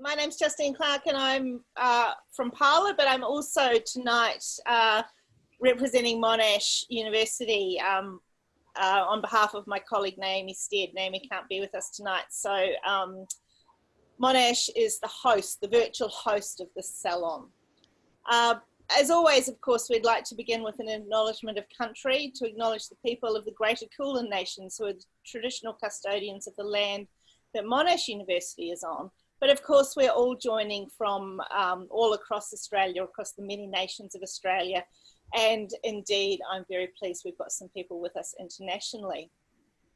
my name's Justine Clark and I'm uh, from Parlour, but I'm also tonight uh, representing Monash University um, uh, on behalf of my colleague Naomi Stead. Naomi can't be with us tonight. So um, Monash is the host, the virtual host of this salon. Uh, as always, of course, we'd like to begin with an acknowledgement of country to acknowledge the people of the Greater Kulin Nations who are the traditional custodians of the land that Monash University is on. But of course, we're all joining from um, all across Australia, across the many nations of Australia. And indeed, I'm very pleased we've got some people with us internationally.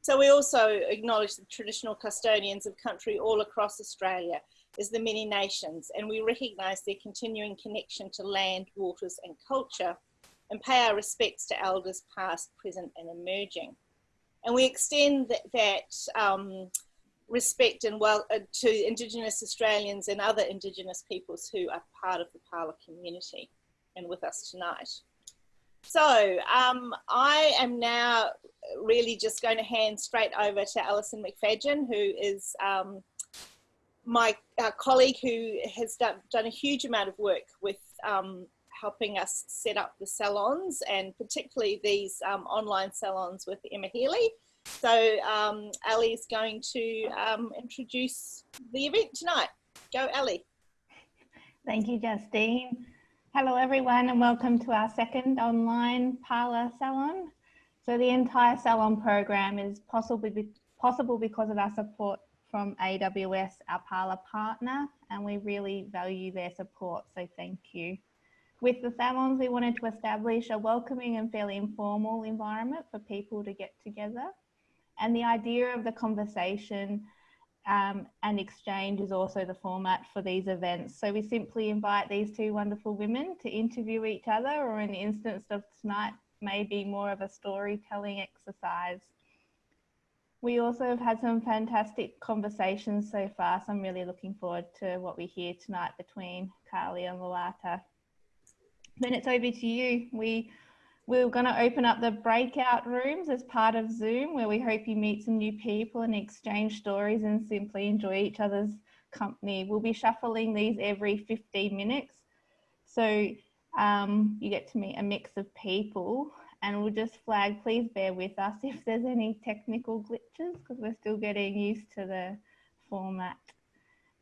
So we also acknowledge the traditional custodians of country all across Australia as the many nations, and we recognise their continuing connection to land, waters and culture, and pay our respects to elders past, present and emerging. And we extend that, that um, respect and well uh, to Indigenous Australians and other Indigenous peoples who are part of the Parlour community and with us tonight. So um, I am now really just going to hand straight over to Alison McFadyen, who is um, my uh, colleague who has done, done a huge amount of work with um, helping us set up the salons and particularly these um, online salons with Emma Healy. So um, Ali is going to um, introduce the event tonight. Go Ali. Thank you, Justine. Hello everyone and welcome to our second online Parlour Salon. So the entire salon program is possible, possible because of our support from AWS, our Parlour partner, and we really value their support, so thank you. With the salons, we wanted to establish a welcoming and fairly informal environment for people to get together and the idea of the conversation um, and exchange is also the format for these events. So we simply invite these two wonderful women to interview each other, or in the instance of tonight, maybe more of a storytelling exercise. We also have had some fantastic conversations so far, so I'm really looking forward to what we hear tonight between Carly and Loata. Then it's over to you. We we're going to open up the breakout rooms as part of Zoom, where we hope you meet some new people and exchange stories and simply enjoy each other's company. We'll be shuffling these every 15 minutes. So um, you get to meet a mix of people and we'll just flag, please bear with us if there's any technical glitches because we're still getting used to the format.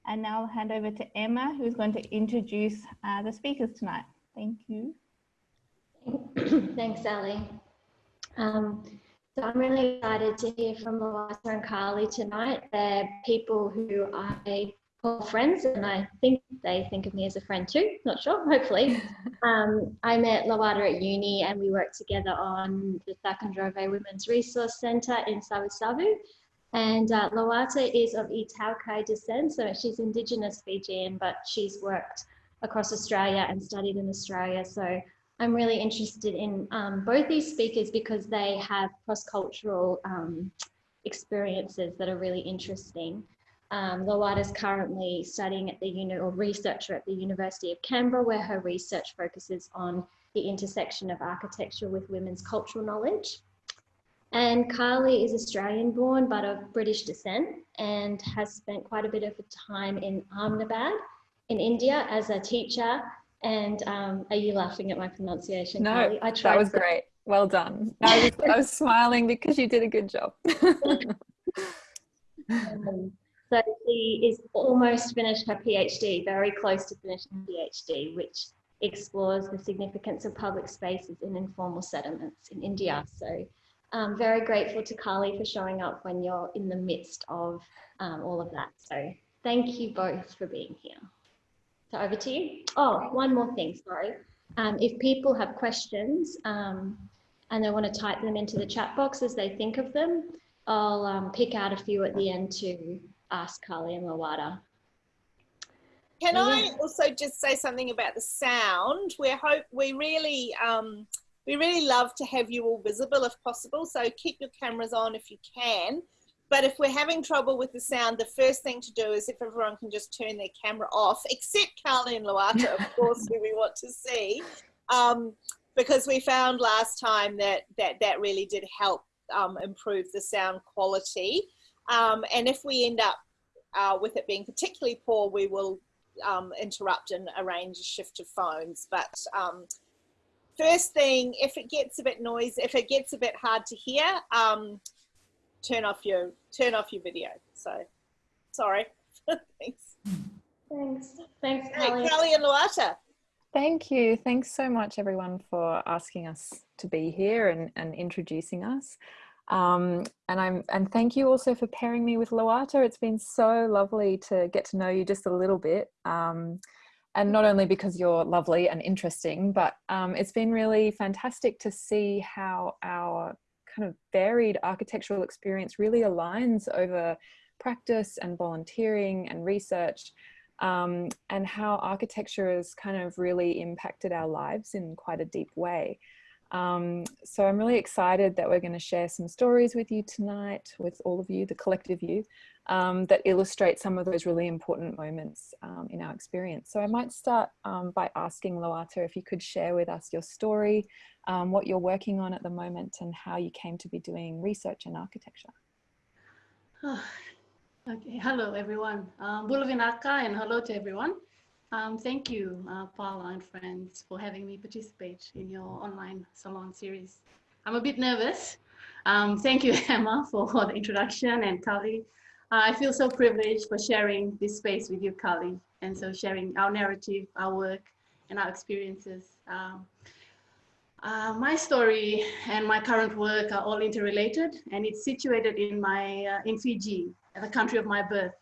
And now I'll hand over to Emma, who's going to introduce uh, the speakers tonight. Thank you. Thanks, Sally. Um, so I'm really excited to hear from Loata and Carly tonight. They're people who I call friends, and I think they think of me as a friend too. Not sure, hopefully. um, I met Loata at uni, and we worked together on the Cakaudrove Women's Resource Centre in Savu And uh, Loata is of iTaukei descent, so she's Indigenous Fijian, but she's worked across Australia and studied in Australia. So I'm really interested in um, both these speakers because they have cross-cultural um, experiences that are really interesting. Um, is currently studying at the uni or researcher at the University of Canberra, where her research focuses on the intersection of architecture with women's cultural knowledge. And Carly is Australian born, but of British descent and has spent quite a bit of time in Ahmedabad in India as a teacher and um, are you laughing at my pronunciation? No, Carly? I tried that was to... great. Well done. I was, I was smiling because you did a good job. um, so she is almost finished her PhD, very close to finishing her PhD, which explores the significance of public spaces in informal settlements in India. So I'm very grateful to Carly for showing up when you're in the midst of um, all of that. So thank you both for being here. So over to you. Oh, one more thing, sorry. Um, if people have questions um, and they want to type them into the chat box as they think of them, I'll um, pick out a few at the end to ask Carly and Loata. Can I also just say something about the sound? We hope we really um, we really love to have you all visible if possible. So keep your cameras on if you can. But if we're having trouble with the sound, the first thing to do is if everyone can just turn their camera off, except Carly and Loata, of course, who we want to see. Um, because we found last time that that, that really did help um, improve the sound quality. Um, and if we end up uh, with it being particularly poor, we will um, interrupt and arrange a shift of phones. But um, first thing, if it gets a bit noisy, if it gets a bit hard to hear, um, turn off your turn off your video. So, sorry. Thanks. Thanks. Thanks, Hey, Kelly. Kelly and Loata. Thank you. Thanks so much, everyone, for asking us to be here and, and introducing us. Um, and I'm and thank you also for pairing me with Loata. It's been so lovely to get to know you just a little bit. Um, and not only because you're lovely and interesting, but um, it's been really fantastic to see how our kind of varied architectural experience really aligns over practice and volunteering and research um, and how architecture has kind of really impacted our lives in quite a deep way. Um, so I'm really excited that we're going to share some stories with you tonight, with all of you, the collective you, um, that illustrate some of those really important moments um, in our experience. So I might start um, by asking Loata if you could share with us your story, um, what you're working on at the moment and how you came to be doing research in architecture. Okay, hello everyone. Um, Bulavinaka and hello to everyone. Um, thank you, uh, Parlour and friends, for having me participate in your online salon series. I'm a bit nervous. Um, thank you, Emma, for the introduction and Carly. Uh, I feel so privileged for sharing this space with you, Carly, and so sharing our narrative, our work, and our experiences. Um, uh, my story and my current work are all interrelated, and it's situated in my uh, in Fiji, the country of my birth.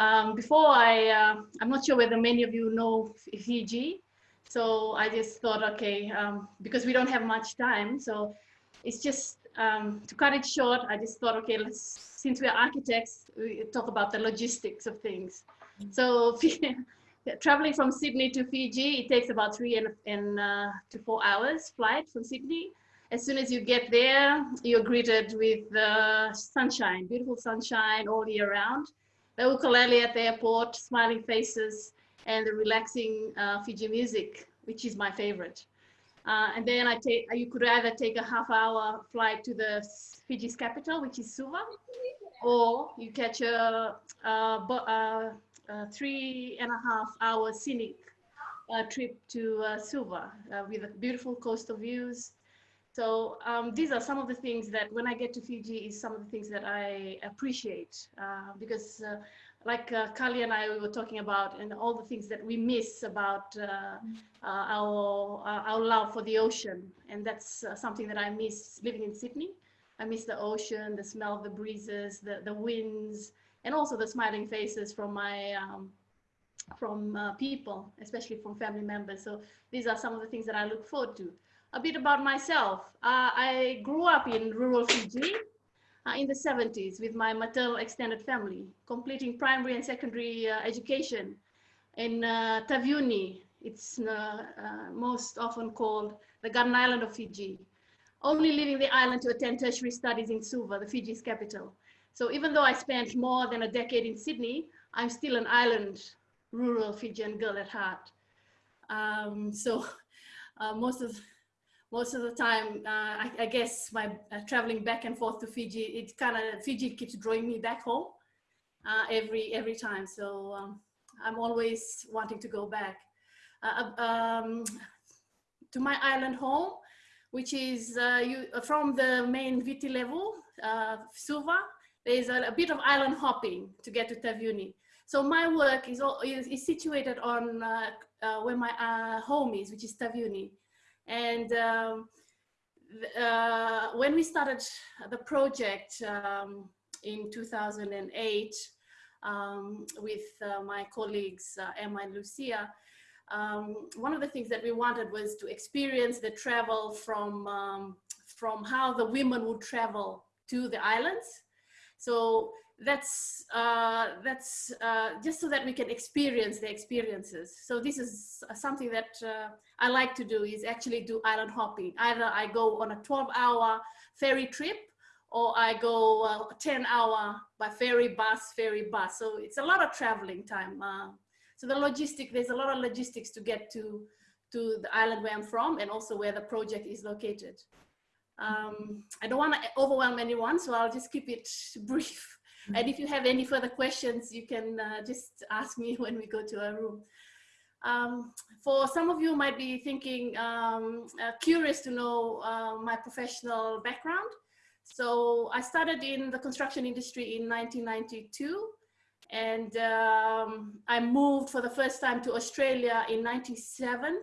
Um, before I, uh, I'm not sure whether many of you know Fiji, so I just thought, okay, um, because we don't have much time, so it's just um, to cut it short. I just thought, okay, let's since we are architects, we talk about the logistics of things. So traveling from Sydney to Fiji, it takes about three and, and uh, to four hours flight from Sydney. As soon as you get there, you're greeted with the sunshine, beautiful sunshine all year round. The ukulele at the airport, smiling faces, and the relaxing uh, Fiji music, which is my favorite. Uh, and then I take, you could either take a half hour flight to the Fiji's capital, which is Suva, or you catch a, a, a uh, three and a half hour scenic uh, trip to uh, Suva uh, with beautiful coastal views. So um, these are some of the things that when I get to Fiji is some of the things that I appreciate uh, because uh, like Carly and I we were talking about and all the things that we miss about our, our love for the ocean. And that's something that I miss living in Sydney. I miss the ocean, the smell of the breezes, the, the winds, and also the smiling faces from my um, from uh, people, especially from family members. So these are some of the things that I look forward to. A bit about myself. Uh, I grew up in rural Fiji uh, in the 70s with my maternal extended family, completing primary and secondary uh, education in uh, Taveuni. It's uh, most often called the Garden Island of Fiji. Only leaving the island to attend tertiary studies in Suva, the Fiji's capital. So even though I spent more than a decade in Sydney, I'm still an island, rural Fijian girl at heart. Um, so uh, most of most of the time, uh, I, I, guess my uh, traveling back and forth to Fiji, it kind of Fiji keeps drawing me back home uh, every every time. So um, I'm always wanting to go back uh, um, to my island home, which is uh, you, from the main Viti Levu, Suva, there's a, a, bit of island hopping to get to Taveuni. So my work is, all, is, is situated on uh, uh, where my uh, home is, which is Taveuni. And um, uh, when we started the project um, in 2008 um, with uh, my colleagues uh, Emma and Lucia, um, one of the things that we wanted was to experience the travel from, um, from how the women would travel to the islands. So that's uh, that's uh, just so that we can experience the experiences. So this is something that uh, I like to do is actually do island hopping. Either I go on a 12 hour ferry trip or I go uh, 10 hour by ferry bus, ferry bus. So it's a lot of traveling time. Uh, so the logistic, there's a lot of logistics to get to, to the island where I'm from and also where the project is located. Um, I don't want to overwhelm anyone, so I'll just keep it brief. And if you have any further questions, you can uh, just ask me when we go to our room. Um, for some of you might be thinking, um, uh, curious to know uh, my professional background. So I started in the construction industry in 1992 and um, I moved for the first time to Australia in 97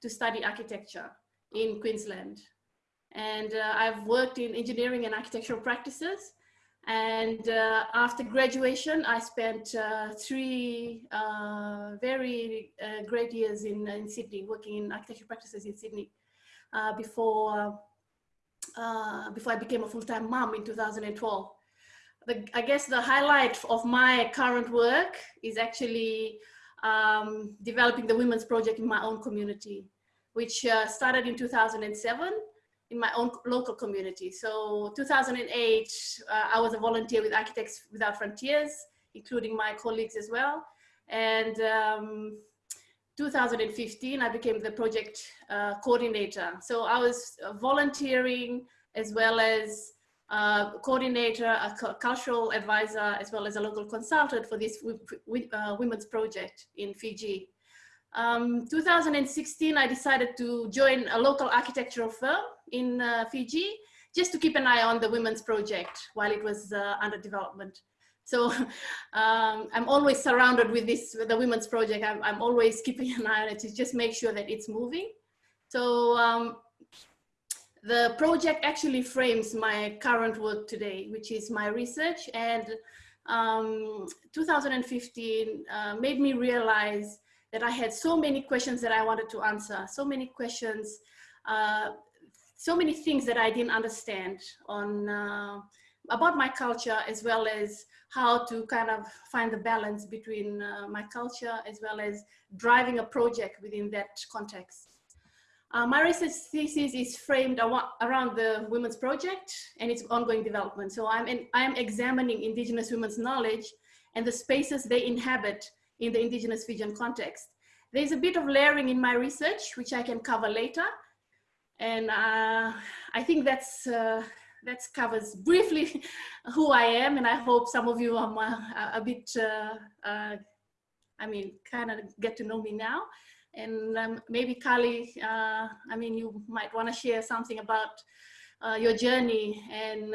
to study architecture in Queensland. And uh, I've worked in engineering and architectural practices and uh, after graduation, I spent uh, three uh, very uh, great years in, in Sydney, working in architecture practices in Sydney uh, before, uh, before I became a full-time mom in 2012. The, I guess the highlight of my current work is actually um, developing the women's project in my own community, which started in 2007 in my own local community. So 2008, uh, I was a volunteer with Architects Without Frontiers, including my colleagues as well. And um, 2015, I became the project uh, coordinator. So I was volunteering as well as uh, coordinator, a cultural advisor, as well as a local consultant for this uh, women's project in Fiji. Um, 2016, I decided to join a local architectural firm in uh, Fiji, just to keep an eye on the women's project while it was uh, under development. So um, I'm always surrounded with this, with the women's project. I'm, I'm, always keeping an eye on it to just make sure that it's moving. So um, the project actually frames my current work today, which is my research. And um, 2015 uh, made me realize that I had so many questions that I wanted to answer, so many questions, uh, so many things that I didn't understand on uh, about my culture as well as how to kind of find the balance between uh, my culture as well as driving a project within that context. Uh, my research thesis is framed around the Women's Project and its ongoing development. So I'm, in, I'm examining Indigenous women's knowledge and the spaces they inhabit in the indigenous Fijian context. There's a bit of layering in my research, which I can cover later. And uh, I think that's, uh, that covers briefly who I am. And I hope some of you are a, a bit, uh, uh, I mean, kind of get to know me now. And um, maybe Carly, uh, I mean, you might want to share something about uh, your journey and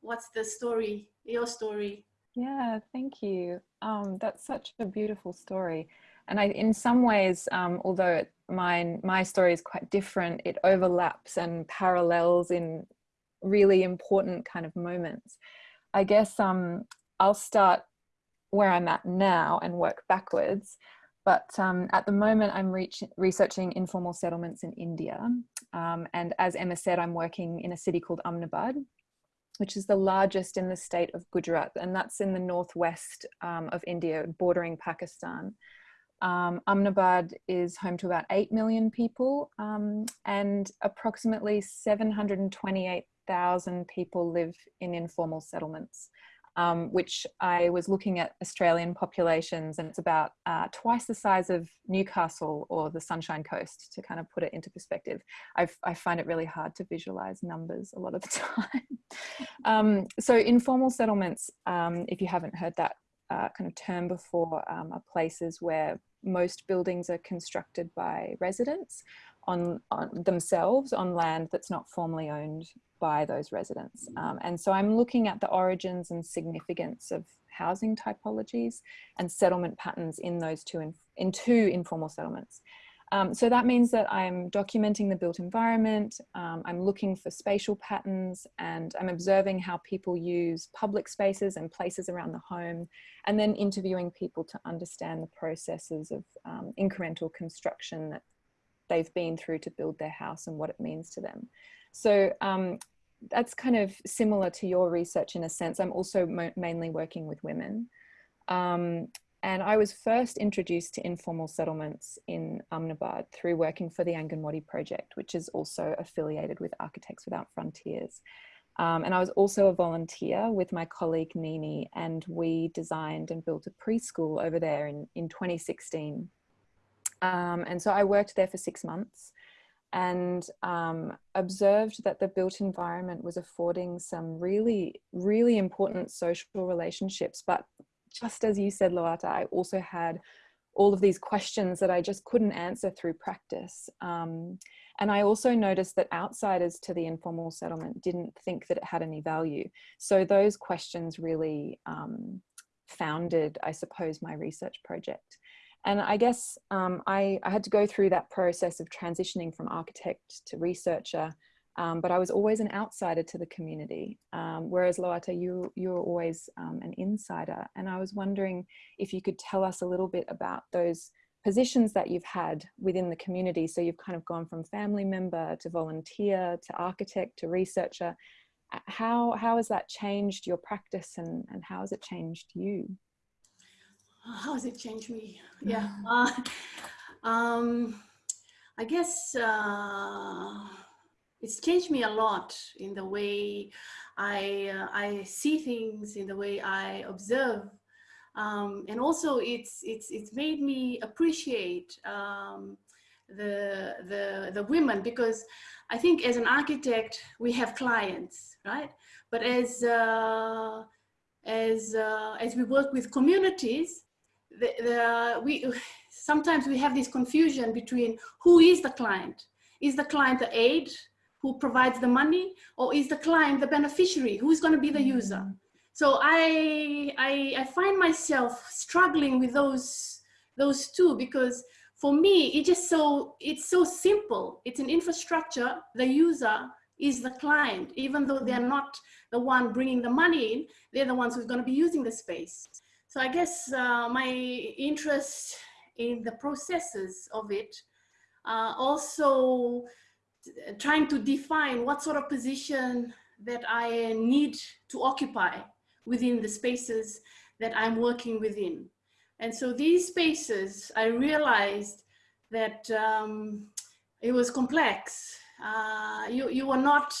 what's the story, your story. Yeah, thank you. Um, that's such a beautiful story. And I, in some ways, um, although mine, my story is quite different, it overlaps and parallels in really important kind of moments. I guess um, I'll start where I'm at now and work backwards. But um, at the moment, I'm researching informal settlements in India. Um, and as Emma said, I'm working in a city called Ahmedabad, which is the largest in the state of Gujarat, and that's in the northwest um, of India, bordering Pakistan. Um, Ahmedabad is home to about 8 million people, um, and approximately 728,000 people live in informal settlements um, which I was looking at Australian populations and it's about uh, twice the size of Newcastle or the Sunshine Coast to kind of put it into perspective. I've, i find it really hard to visualize numbers a lot of the time. um, so informal settlements, um, if you haven't heard that uh, kind of term before, um, are places where most buildings are constructed by residents on, on themselves on land that's not formally owned by those residents. Um, and so I'm looking at the origins and significance of housing typologies and settlement patterns in those two, in, in two informal settlements. Um, so that means that I'm documenting the built environment, um, I'm looking for spatial patterns and I'm observing how people use public spaces and places around the home and then interviewing people to understand the processes of um, incremental construction that they've been through to build their house and what it means to them. So um, that's kind of similar to your research in a sense. I'm also mainly working with women. Um, and I was first introduced to informal settlements in Ahmedabad through working for the Anganwadi project, which is also affiliated with Architects Without Frontiers. Um, and I was also a volunteer with my colleague Nini, and we designed and built a preschool over there in, in 2016. Um, and so I worked there for six months. and um, observed that the built environment was affording some really, really important social relationships. But just as you said, Loata, I also had all of these questions that I just couldn't answer through practice. Um, and I also noticed that outsiders to the informal settlement didn't think that it had any value. So those questions really um, founded, I suppose, my research project. And I guess um, I, I, had to go through that process of transitioning from architect to researcher, um, but I was always an outsider to the community. Um, whereas Loata, you, you were always um, an insider. And I was wondering if you could tell us a little bit about those positions that you've had within the community. So you've kind of gone from family member to volunteer to architect to researcher. How, how has that changed your practice and, and how has it changed you? how has it changed me? Yeah. Uh, um, I guess uh, it's changed me a lot in the way I, uh, I see things, in the way I observe. Um, and also it's, it's, it's made me appreciate um, the, the, the women because I think as an architect, we have clients, right? But as, uh, as, uh, as we work with communities, the, the, we, sometimes we have this confusion between who is the client. Is the client the aid who provides the money or is the client the beneficiary? Who is going to be the user? So I, I, I find myself struggling with those, those two because for me, it's just so, it's so simple. It's an infrastructure. The user is the client, even though they're not the one bringing the money in, they're the ones who's going to be using the space. So I guess uh, my interest in the processes of it, uh, also trying to define what sort of position that I need to occupy within the spaces that I'm working within. And so these spaces, I realized that um, it was complex. Uh, you, you were not,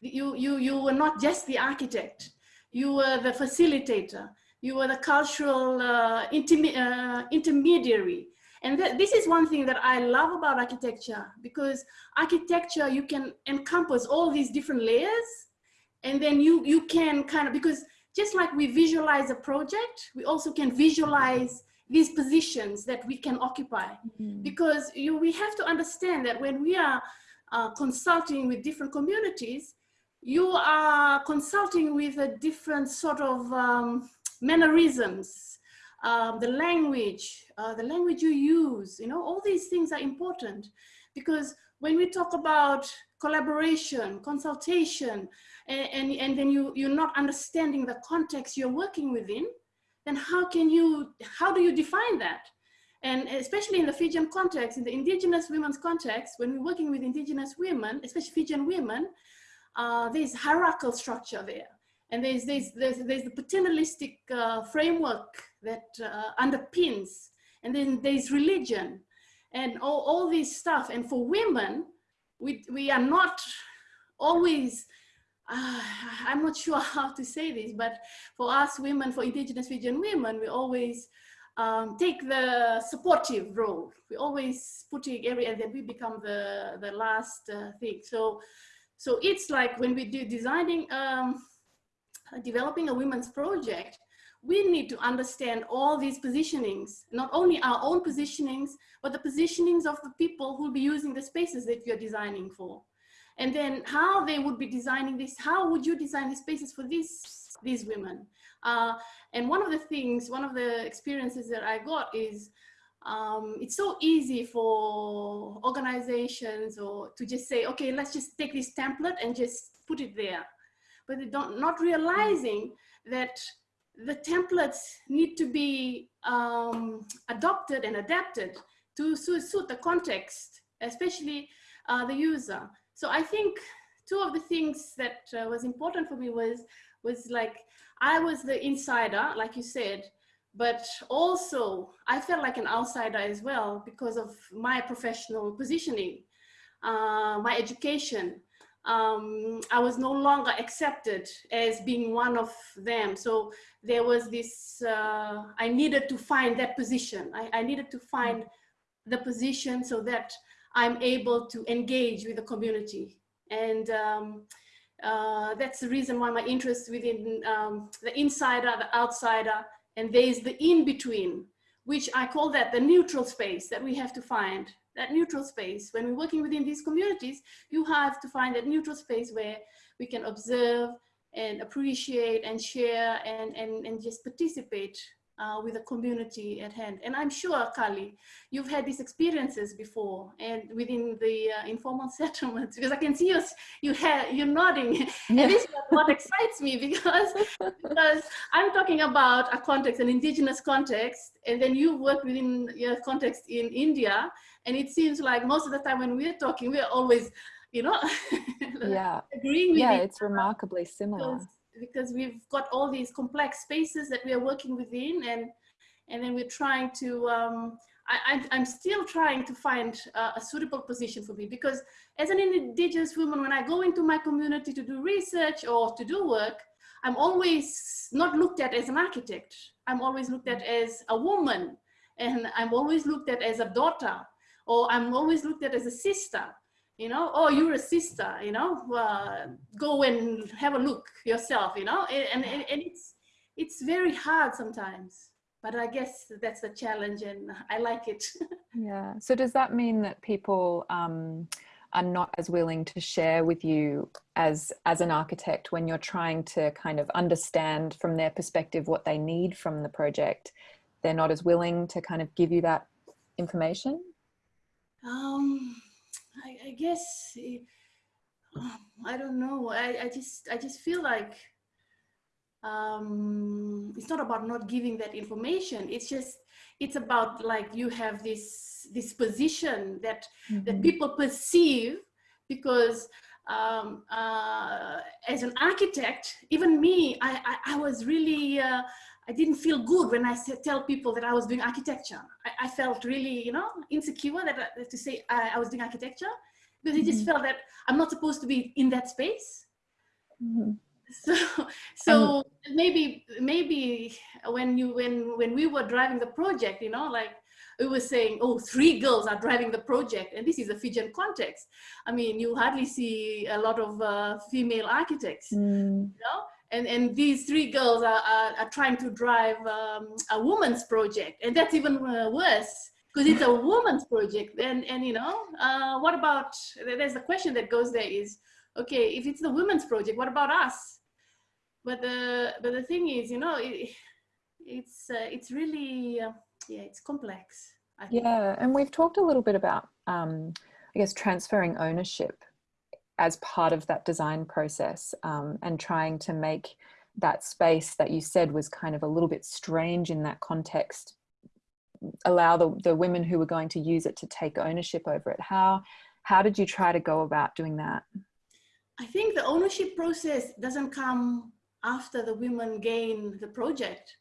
you, you, you were not just the architect, you were the facilitator you were the cultural uh, uh, intermediary. And th this is one thing that I love about architecture because architecture, you can encompass all these different layers and then you, you can kind of, because just like we visualize a project, we also can visualize these positions that we can occupy. Mm -hmm. Because you, we have to understand that when we are uh, consulting with different communities, you are consulting with a different sort of um, mannerisms, um, the language, uh, the language you use, you know, all these things are important because when we talk about collaboration, consultation, and, and, and then you, you're not understanding the context you're working within, then how can you, how do you define that? And especially in the Fijian context, in the indigenous women's context, when we're working with indigenous women, especially Fijian women, uh, there's hierarchical structure there. And there's, there's, there's, there's the paternalistic uh, framework that uh, underpins, and then there's religion and all, all this stuff. And for women, we, we are not always, uh, I'm not sure how to say this, but for us women, for indigenous Fijian women, we always um, take the supportive role. We always putting every, and then we become the, the last uh, thing. So, so it's like when we do designing um, developing a women's project, we need to understand all these positionings, not only our own positionings, but the positionings of the people who will be using the spaces that you're designing for. And then how they would be designing this, how would you design the spaces for these, these women? Uh, and one of the things, one of the experiences that I got is um, it's so easy for organizations or to just say, okay, let's just take this template and just put it there but they don't not realizing that the templates need to be um, adopted and adapted to suit the context, especially uh, the user. So I think two of the things that uh, was important for me was, was like, I was the insider, like you said, but also I felt like an outsider as well because of my professional positioning, uh, my education, um, I was no longer accepted as being one of them. So there was this, uh, I needed to find that position. I, I, needed to find the position so that I'm able to engage with the community. And um, uh, that's the reason why my interest within um, the insider, the outsider, and there's the in-between, which I call that the neutral space that we have to find. That neutral space, when we're working within these communities, you have to find that neutral space where we can observe and appreciate and share and, and, and just participate uh, with the community at hand. And I'm sure, Carly, you've had these experiences before and within the uh, informal settlements, because I can see you, you have, you're nodding. Yeah. And this is what excites me because, because I'm talking about a context, an indigenous context, and then you work within your context in India. And it seems like most of the time when we're talking, we're always, you know, yeah, agreeing with Yeah, it's remarkably similar. Because because we've got all these complex spaces that we are working within and and then we're trying to um, I, am still trying to find uh, a suitable position for me because as an indigenous woman when I go into my community to do research or to do work I'm always not looked at as an architect. I'm always looked at as a woman and I'm always looked at as a daughter or I'm always looked at as a sister you know, oh, you're a sister, you know, uh, go and have a look yourself, you know, and, and, and it's, it's very hard sometimes, but I guess that's the challenge and I like it. yeah. So does that mean that people um, are not as willing to share with you as, as an architect when you're trying to kind of understand from their perspective what they need from the project? They're not as willing to kind of give you that information? Um, I, I guess it, um, I don't know. I, I just I just feel like um, it's not about not giving that information. It's just it's about like you have this this position that mm -hmm. that mm-hmm. people perceive because um, uh, as an architect, even me, I, I, I was really, uh, I didn't feel good when I tell people that I was doing architecture. I, I felt really, you know, insecure that, uh, to say I, I was doing architecture because mm -hmm. I just mm-hmm. felt that I'm not supposed to be in that space. Mm -hmm. So, so um, maybe, maybe when you, when, when we were driving the project, you know, like we were saying, oh, three girls are driving the project. And this is a Fijian context. I mean, you hardly see a lot of uh, female architects, mm. you know? And, and these three girls are, are, are trying to drive um, a woman's project. And that's even uh, worse because it's a woman's project. And and you know uh, what about there's a question that goes there is okay if it's the women's project what about us? But the but the thing is you know it, it's uh, it's really uh, yeah it's complex yeah and we've talked a little bit about um, i guess transferring ownership as part of that design process um, and trying to make that space that you said was kind of a little bit strange in that context allow the, the women who were going to use it to take ownership over it. How how did you try to go about doing that? I think the ownership process doesn't come after the women gain the project.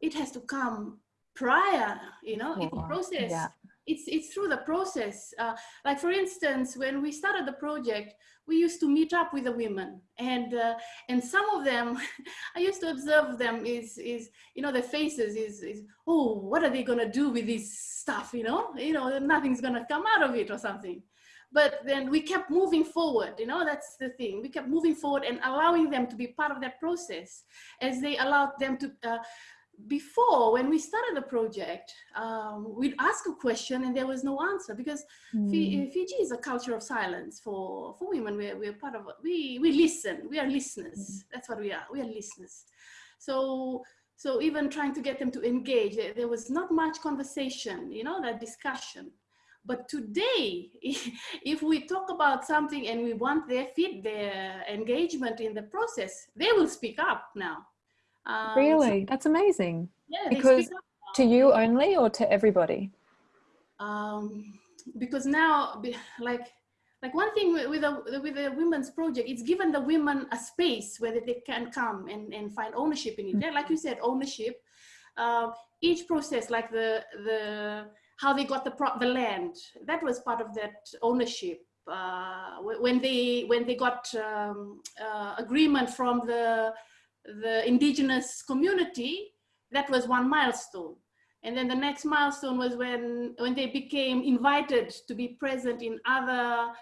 It has to come prior you know oh, it's a process. yeah. It's it's through the process. Uh, like for instance when we started the project we used to meet up with the women and uh, and some of them i used to observe them is is you know their faces is is oh what are they to do with this stuff? You know you know nothing's to come out of it or something. But then we kept moving forward you know that's the thing. We kept moving forward and allowing them to be part of that process as they allowed them to uh, before when we started the project um, we'd ask a question and there was no answer because mm. Fiji is a culture of silence for for women. We're, we're part of we we listen. We are listeners. Mm. that's what we are. We are listeners. So so even trying to get them to engage there, there was not much conversation you know that discussion. But today if we talk about something and we want their fit their engagement in the process they will speak up now um, really? So, That's amazing. Yeah, because to you only or to everybody? Um, because now, like, like one thing with, with a with a women's project, it's given the women a space where they can come and, and find ownership in it. Mm -hmm. Like you said, ownership. Uh, each process, like the the how they got the pro the land, that was part of that ownership. Uh, when they when they got um, uh, agreement from the the indigenous community, that was one milestone. And then the next milestone was when, when they became invited to be present in other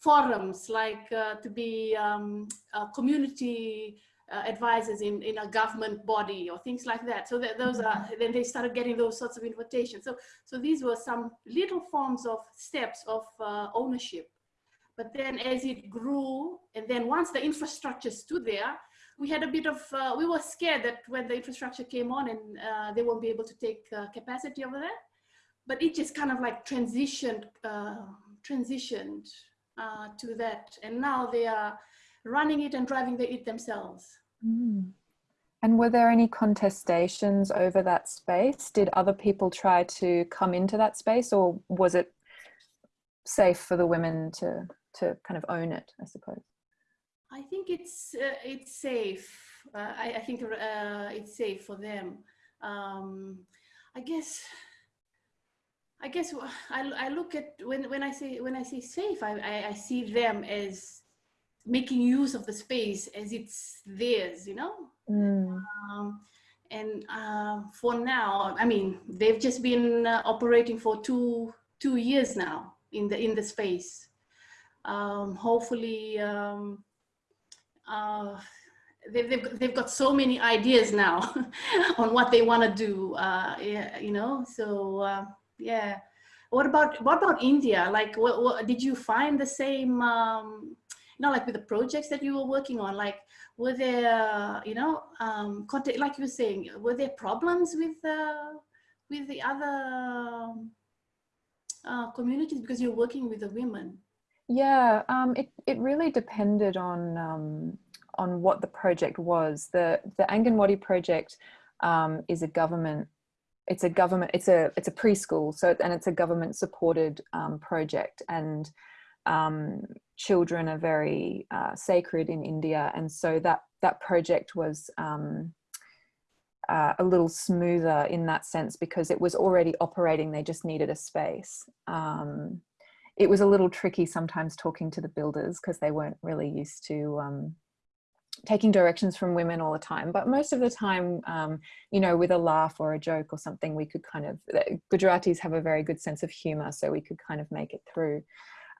forums, like uh, to be um, community uh, advisors in, in a government body or things like that. So that those are, then they started getting those sorts of invitations. So, so these were some little forms of steps of uh, ownership. But then as it grew, and then once the infrastructure stood there, we had a bit of, uh, we were scared that when the infrastructure came on and uh, they won't be able to take uh, capacity over there. But it just kind of like transitioned, uh, transitioned to that. And now they are running it and driving the, it themselves. Mm. And were there any contestations over that space? Did other people try to come into that space or was it safe for the women to, to kind of own it, I suppose? I think it's, uh, it's safe. Uh, I, I, think uh, it's safe for them. Um, I guess I guess I, I look at when, when I say when I say safe, I, I, I see them as making use of the space as it's theirs, you know? Mm. Um, and uh, for now, I mean, they've just been uh, operating for two, two years now in the, in the space. Um, hopefully, um, uh, they've, they've, they've got so many ideas now on what they want to do, uh, yeah, you know? So, uh, yeah. What about, what about India? Like, what, what did you find the same, um, you know, like with the projects that you were working on, like were there, you know, um, contact, like you were saying, were there problems with uh, with the other uh, communities because you're working with the women? Yeah, um, it it really depended on um, on what the project was. The the Anganwadi project um, is a government. It's a government. It's a it's a preschool. So and it's a government supported um, project and um, children are very uh, sacred in India, and so that that project was um, uh, a little smoother in that sense because it was already operating. They just needed a space. It was a little tricky sometimes talking to the builders because they weren't really used to um, taking directions from women all the time but most of the time um, you know with a laugh or a joke or something we could kind of gujaratis have a very good sense of humor so we could kind of make it through.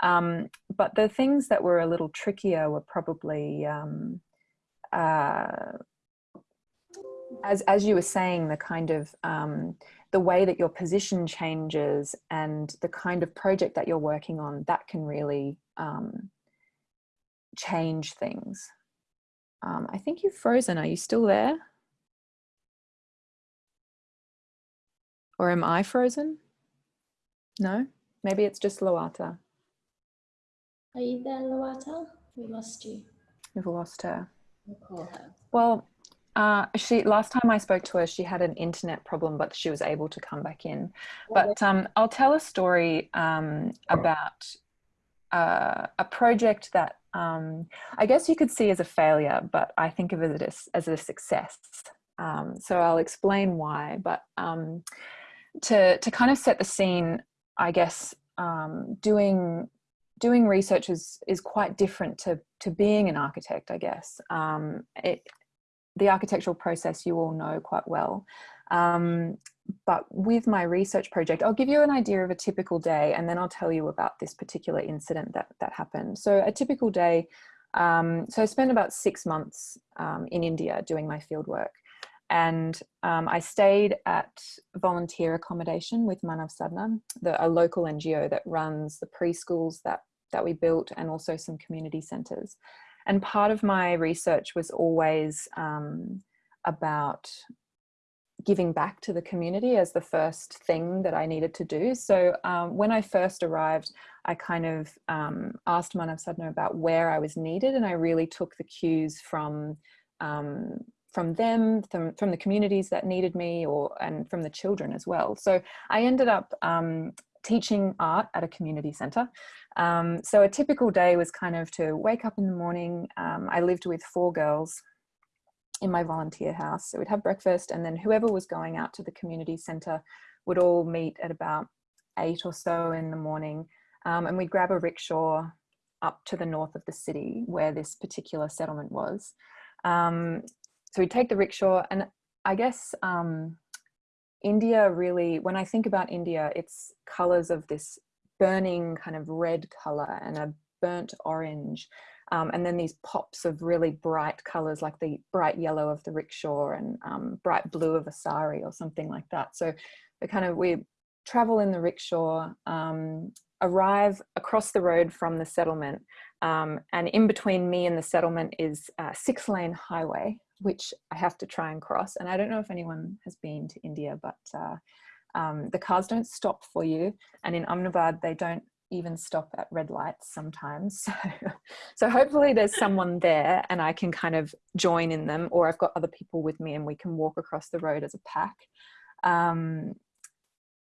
Um, but the things that were a little trickier were probably, um, uh, as, as you were saying, the kind of, um, the way that your position changes and the kind of project that you're working on, that can really um, change things. Um, I think you've frozen. Are you still there? Or am I frozen? No? Maybe it's just Loata. Are you there, Loata? We lost you. We've lost her. We'll call her. Well, uh, she last time I spoke to her, she had an internet problem, but she was able to come back in. But um, I'll tell a story um, about uh, a project that um, I guess you could see as a failure, but I think of it as, as a success. Um, so I'll explain why. But um, to to kind of set the scene, I guess um, doing doing research is is quite different to to being an architect i guess um, it the architectural process you all know quite well. Um, but with my research project i'll give you an idea of a typical day and then i'll tell you about this particular incident that that happened. So a typical day um, so i spent about six months um, in india doing my field work. And um, I stayed at volunteer accommodation with Manav Sadhana, the, a local NGO that runs the preschools that, that we built and also some community centres. And part of my research was always um, about giving back to the community as the first thing that I needed to do. So um, when I first arrived, I kind of um, asked Manav Sadhana about where I was needed and I really took the cues from um, from them, from, from the communities that needed me or and from the children as well. So I ended up um, teaching art at a community centre. Um, so a typical day was kind of to wake up in the morning. Um, I lived with four girls in my volunteer house. So we'd have breakfast and then whoever was going out to the community centre would all meet at about eight or so in the morning um, and we'd grab a rickshaw up to the north of the city where this particular settlement was. Um, so we'd take the rickshaw and I guess um, India really, when I think about India, it's colors of this burning kind of red color and a burnt orange. Um, and then these pops of really bright colors like the bright yellow of the rickshaw and um, bright blue of a sari or something like that. So we kind of, we travel in the rickshaw, um, arrive across the road from the settlement um, and in between me and the settlement is a six lane highway which I have to try and cross. And I don't know if anyone has been to India, but uh, um, the cars don't stop for you. And in Ahmedabad, they don't even stop at red lights sometimes. So, so hopefully there's someone there and I can kind of join in them or I've got other people with me and we can walk across the road as a pack. Um,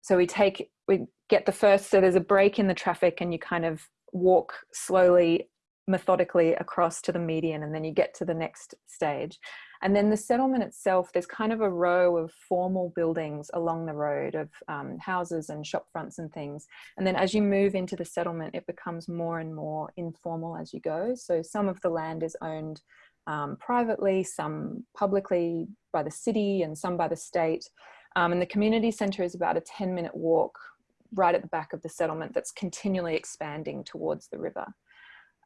so we take, we get the first, so there's a break in the traffic and you kind of walk slowly methodically across to the median and then you get to the next stage. And then the settlement itself, there's kind of a row of formal buildings along the road of um, houses and shop fronts and things. And then as you move into the settlement, it becomes more and more informal as you go. So some of the land is owned um, privately, some publicly by the city and some by the state. Um, and the community centre is about a 10 minute walk right at the back of the settlement that's continually expanding towards the river.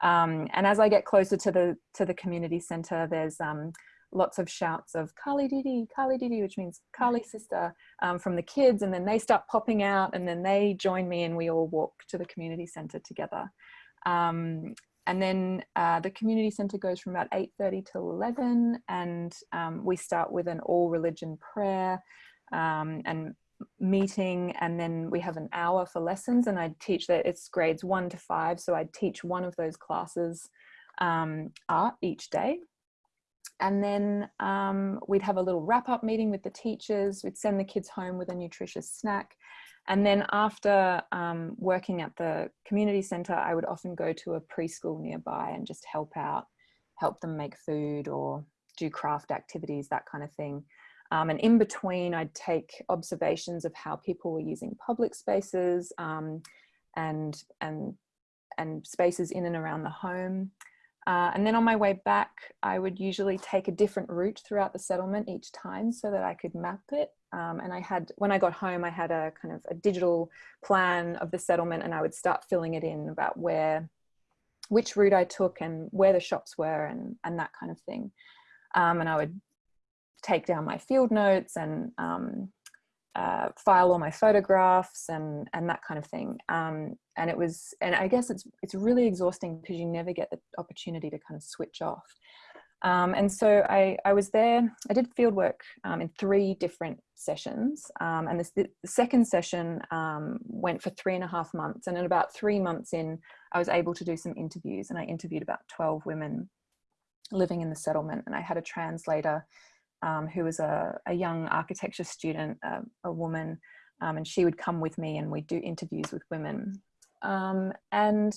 Um, and as I get closer to the to the community center, there's um, lots of shouts of Carly Didi, Carly Didi, which means Carly sister um, from the kids. And then they start popping out and then they join me and we all walk to the community center together. Um, and then uh, the community center goes from about 8.30 till 11 and um, we start with an all religion prayer um, and meeting and then we have an hour for lessons and I teach that it's grades one to five so I teach one of those classes um, art each day. And then um, we'd have a little wrap up meeting with the teachers we'd send the kids home with a nutritious snack. And then after um, working at the community center I would often go to a preschool nearby and just help out help them make food or do craft activities that kind of thing um, and in between, I'd take observations of how people were using public spaces um, and, and, and spaces in and around the home. Uh, and then on my way back, I would usually take a different route throughout the settlement each time so that I could map it. Um, and I had, when I got home, I had a kind of a digital plan of the settlement and I would start filling it in about where, which route I took and where the shops were and, and that kind of thing. Um, and I would take down my field notes and um, uh, file all my photographs and and that kind of thing. Um, and it was, and I guess it's it's really exhausting because you never get the opportunity to kind of switch off. Um, and so I, I was there, I did field work um, in three different sessions. Um, and this, the second session um, went for three and a half months. And in about three months in, I was able to do some interviews and I interviewed about 12 women living in the settlement. And I had a translator um, who was a, a, young architecture student, uh, a woman, um, and she would come with me and we'd do interviews with women. Um, and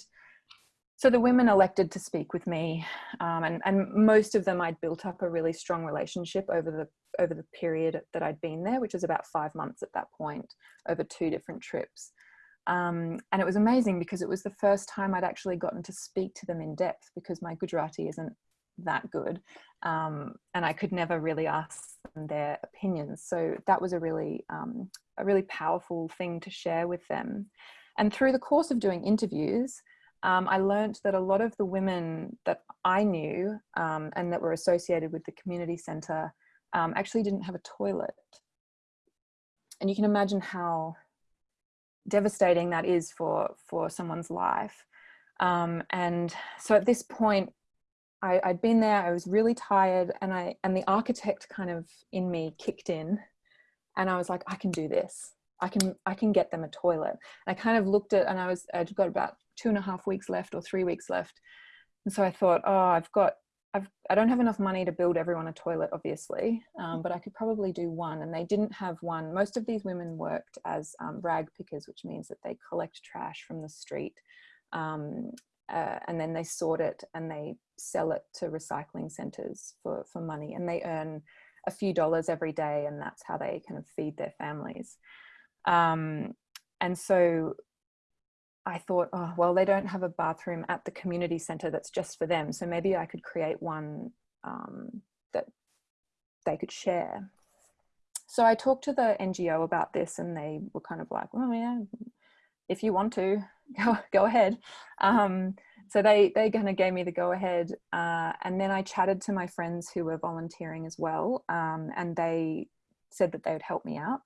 so the women elected to speak with me um, and, and most of them I'd built up a really strong relationship over the over the period that I'd been there, which was about five months at that point over two different trips. Um, and it was amazing because it was the first time I'd actually gotten to speak to them in depth because my Gujarati isn't that good. Um, and I could never really ask them their opinions. So that was a really um, a really powerful thing to share with them. And through the course of doing interviews um, I learned that a lot of the women that I knew um, and that were associated with the community centre um, actually didn't have a toilet. And you can imagine how devastating that is for for someone's life. Um, and so at this point I, I'd been there, I was really tired and I and the architect kind of in me kicked in and I was like, I can do this. I can I can get them a toilet. And I kind of looked at and I was I'd got about two and a half weeks left or three weeks left. And so I thought, oh, I've got I've, I don't have enough money to build everyone a toilet, obviously, um, but I could probably do one. And they didn't have one. Most of these women worked as um, rag pickers, which means that they collect trash from the street um, uh, and then they sort it and they sell it to recycling centers for, for money and they earn a few dollars every day and that's how they kind of feed their families. Um, and so I thought, oh, well, they don't have a bathroom at the community center that's just for them. So maybe I could create one um, that they could share. So I talked to the NGO about this and they were kind of like, oh yeah, if you want to, go, go ahead. Um, so they, they kind of gave me the go ahead. Uh, and then I chatted to my friends who were volunteering as well. Um, and they said that they would help me out.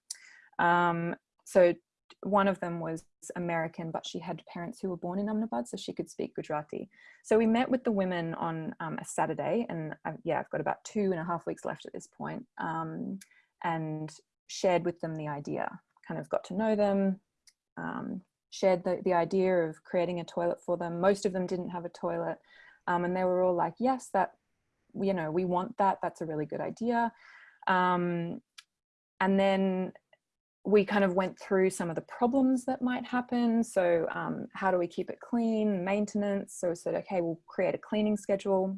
Um, so one of them was American, but she had parents who were born in Ahmedabad, so she could speak Gujarati. So we met with the women on um, a Saturday, and I, yeah, I've got about two and a half weeks left at this point, um, and shared with them the idea. Kind of got to know them, um, shared the, the idea of creating a toilet for them. Most of them didn't have a toilet, um, and they were all like, "Yes, that you know, we want that. That's a really good idea." Um, and then we kind of went through some of the problems that might happen. So um, how do we keep it clean, maintenance? So we said, okay, we'll create a cleaning schedule.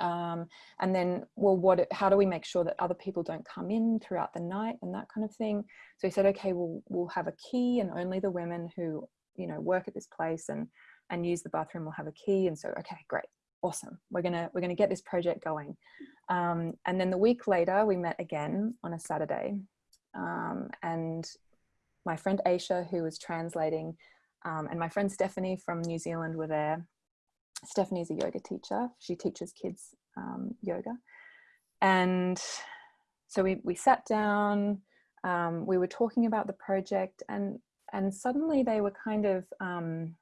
Um, and then, well, what, how do we make sure that other people don't come in throughout the night and that kind of thing? So he said, okay, we'll, we'll have a key and only the women who, you know, work at this place and, and use the bathroom will have a key. And so, okay, great, awesome. We're gonna, we're gonna get this project going. Um, and then the week later, we met again on a Saturday um, and my friend Aisha, who was translating, um, and my friend Stephanie from New Zealand were there. Stephanie's a yoga teacher. She teaches kids um, yoga. And so we, we sat down, um, we were talking about the project and, and suddenly they were kind of, um,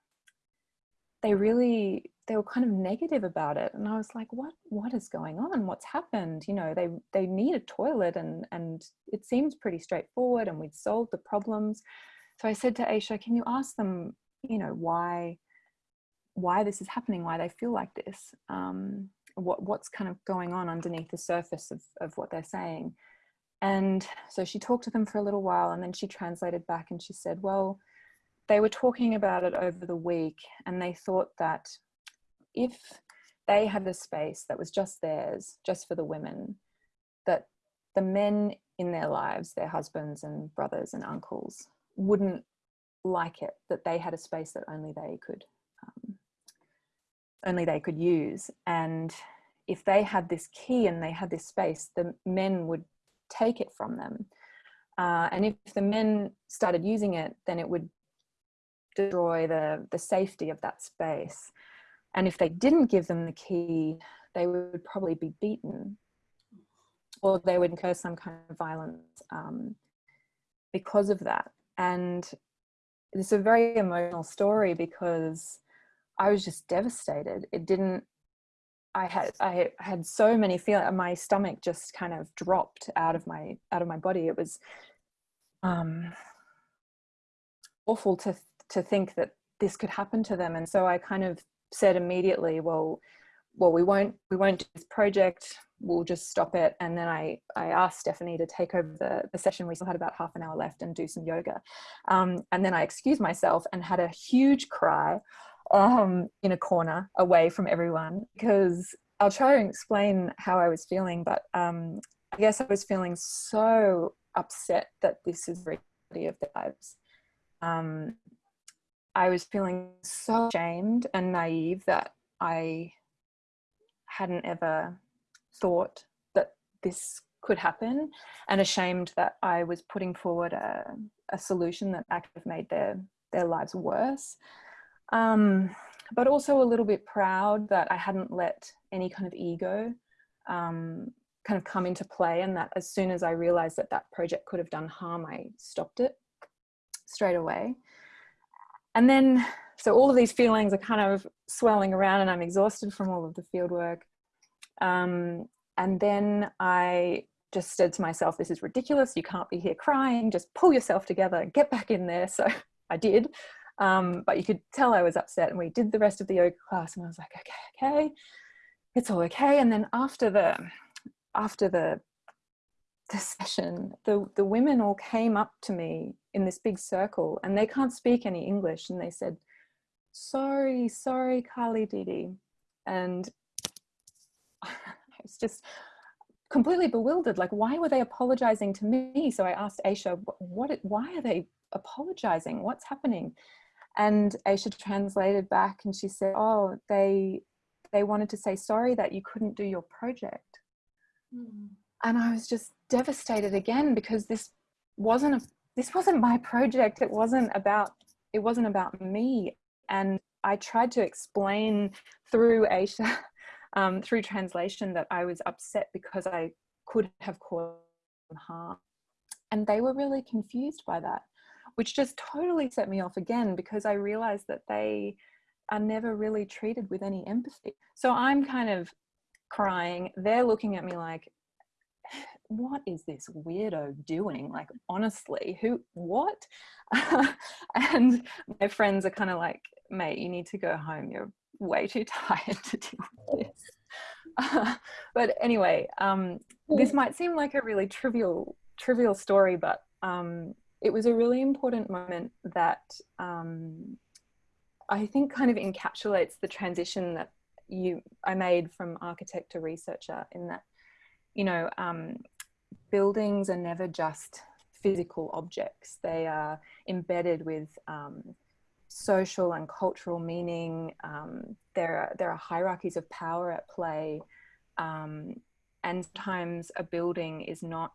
they really they were kind of negative about it and i was like what what is going on what's happened you know they they need a toilet and and it seems pretty straightforward and we'd solved the problems so i said to aisha can you ask them you know why why this is happening why they feel like this um, what what's kind of going on underneath the surface of, of what they're saying. And so she talked to them for a little while and then she translated back and she said well they were talking about it over the week and they thought that if they had a space that was just theirs, just for the women, that the men in their lives, their husbands and brothers and uncles, wouldn't like it that they had a space that only they could only they could use. And if they had this key and they had this space the men would take it from them. Uh, and if the men started using it then it would destroy the the safety of that space. And if they didn't give them the key, they would probably be beaten. Or they would incur some kind of violence um, because of that. And it's a very emotional story because I was just devastated. It didn't, I had, I had so many feelings, my stomach just kind of dropped out of my, out of my body. It was um, awful to, to think that this could happen to them. And so I kind of said immediately, well, well, we won't, we won't do this project. We'll just stop it. And then I, I asked Stephanie to take over the, the session. We still had about half an hour left and do some yoga. Um, and then I excused myself and had a huge cry um, in a corner away from everyone because I'll try and explain how I was feeling, but um, I guess I was feeling so upset that this is reality of their lives. Um, I was feeling so ashamed and naive that I hadn't ever thought that this could happen and ashamed that I was putting forward a, a solution that actually made their, their lives worse. Um, but also a little bit proud that I hadn't let any kind of ego um, kind of come into play and that as soon as I realized that that project could have done harm, I stopped it straight away and then so all of these feelings are kind of swelling around and I'm exhausted from all of the field work. Um, and then I just said to myself, this is ridiculous. You can't be here crying. Just pull yourself together, get back in there. So I did. Um, but you could tell I was upset and we did the rest of the yoga class and I was like, okay, okay, it's all okay. And then after the, after the the session, the, the women all came up to me in this big circle and they can't speak any English. And they said, sorry, sorry, Carly Didi. And I was just completely bewildered. Like, why were they apologizing to me? So I asked Aisha, what, why are they apologizing? What's happening? And Aisha translated back and she said, oh, they, they wanted to say sorry that you couldn't do your project. Mm. and I was just devastated again because this wasn't a this wasn't my project. It wasn't about it wasn't about me. And I tried to explain through Aisha, um, through translation, that I was upset because I could have caused harm. And they were really confused by that, which just totally set me off again because I realized that they are never really treated with any empathy. So I'm kind of crying. They're looking at me like, what is this weirdo doing? Like, honestly, who, what? and my friends are kind of like, mate, you need to go home. You're way too tired to deal with this. Uh, but anyway, um, this might seem like a really trivial, trivial story, but um, it was a really important moment that um, I think kind of encapsulates the transition that you I made from architect to researcher in that, you know, um, buildings are never just physical objects. They are embedded with um, social and cultural meaning. Um, there, are, there are hierarchies of power at play. Um, and sometimes a building is not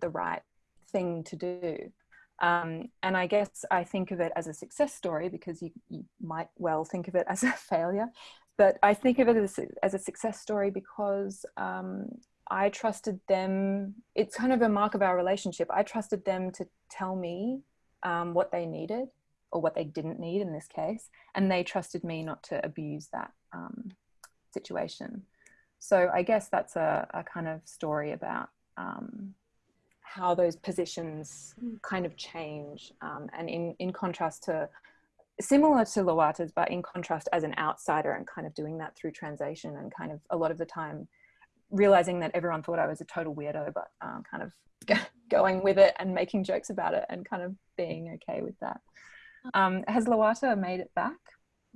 the right thing to do. Um, and I guess I think of it as a success story because you, you might well think of it as a failure. But I think of it as, as a success story because um, I trusted them. It's kind of a mark of our relationship. I trusted them to tell me um, what they needed or what they didn't need in this case, and they trusted me not to abuse that um, situation. So I guess that's a, a kind of story about um, how those positions kind of change, um, and in in contrast to similar to Loata's, but in contrast as an outsider and kind of doing that through translation and kind of a lot of the time realizing that everyone thought I was a total weirdo, but um, kind of going with it and making jokes about it and kind of being okay with that. Um, has Loata made it back?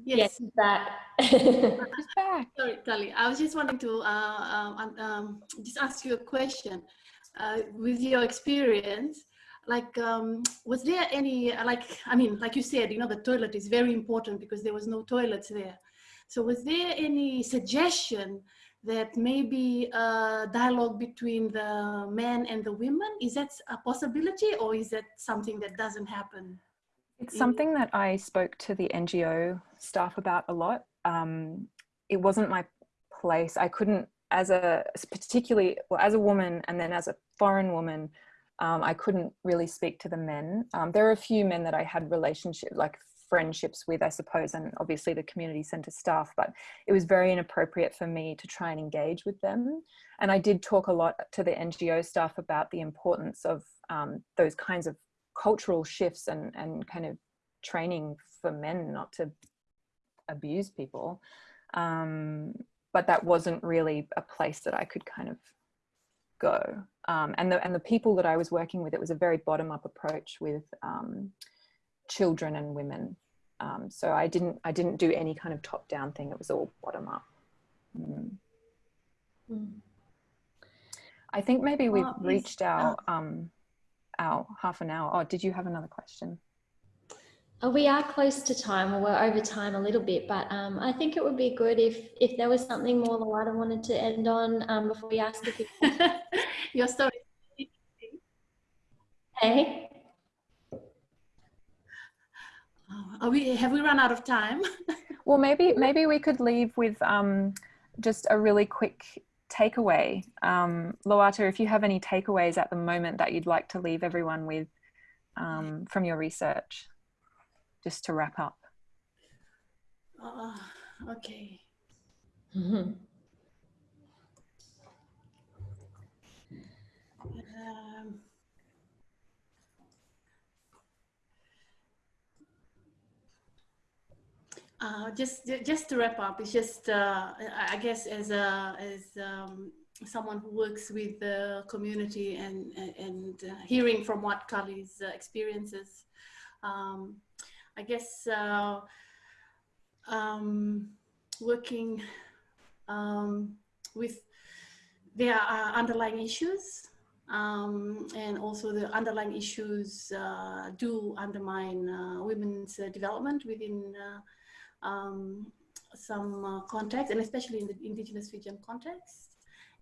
Yes, yes back. back. Sorry, Tali. I was just wanting to uh, um, um, just ask you a question. Uh, with your experience, like, um, was there any, like, I mean, like you said, you know, the toilet is very important because there was no toilets there. So was there any suggestion that maybe a dialogue between the men and the women? Is that a possibility or is that something that doesn't happen? It's something that i spoke to the ngo staff about a lot. Um, it wasn't my place. I couldn't as a particularly well as a woman and then as a foreign woman um, i couldn't really speak to the men um, there are a few men that i had relationship like friendships with, I suppose, and obviously the community centre staff, but it was very inappropriate for me to try and engage with them. And I did talk a lot to the NGO staff about the importance of um, those kinds of cultural shifts and, and kind of training for men not to abuse people. Um, but that wasn't really a place that I could kind of go. Um, and, the, and the people that I was working with, it was a very bottom up approach with um, children and women um, so I didn't I didn't do any kind of top down thing. It was all bottom up. Mm. Mm. I think maybe we've reached our um, our half an hour. Oh, did you have another question? Oh, we are close to time, or we're over time a little bit, but um, I think it would be good if if there was something more Loata wanted to end on um, before we ask if your story. Hey. Are we, have we run out of time? well, maybe, maybe we could leave with um, just a really quick takeaway. Um, Loata, if you have any takeaways at the moment that you'd like to leave everyone with um, from your research, just to wrap up. Uh, okay. Mm -hmm. um, Uh, just just to wrap up, it's just uh, I guess as a as um, someone who works with the community and and uh, hearing from what Carly's uh, experiences, um, I guess uh, um, working um, with their are underlying issues um, and also the underlying issues uh, do undermine women's development within um, some uh, context, and especially in the indigenous Fijian context.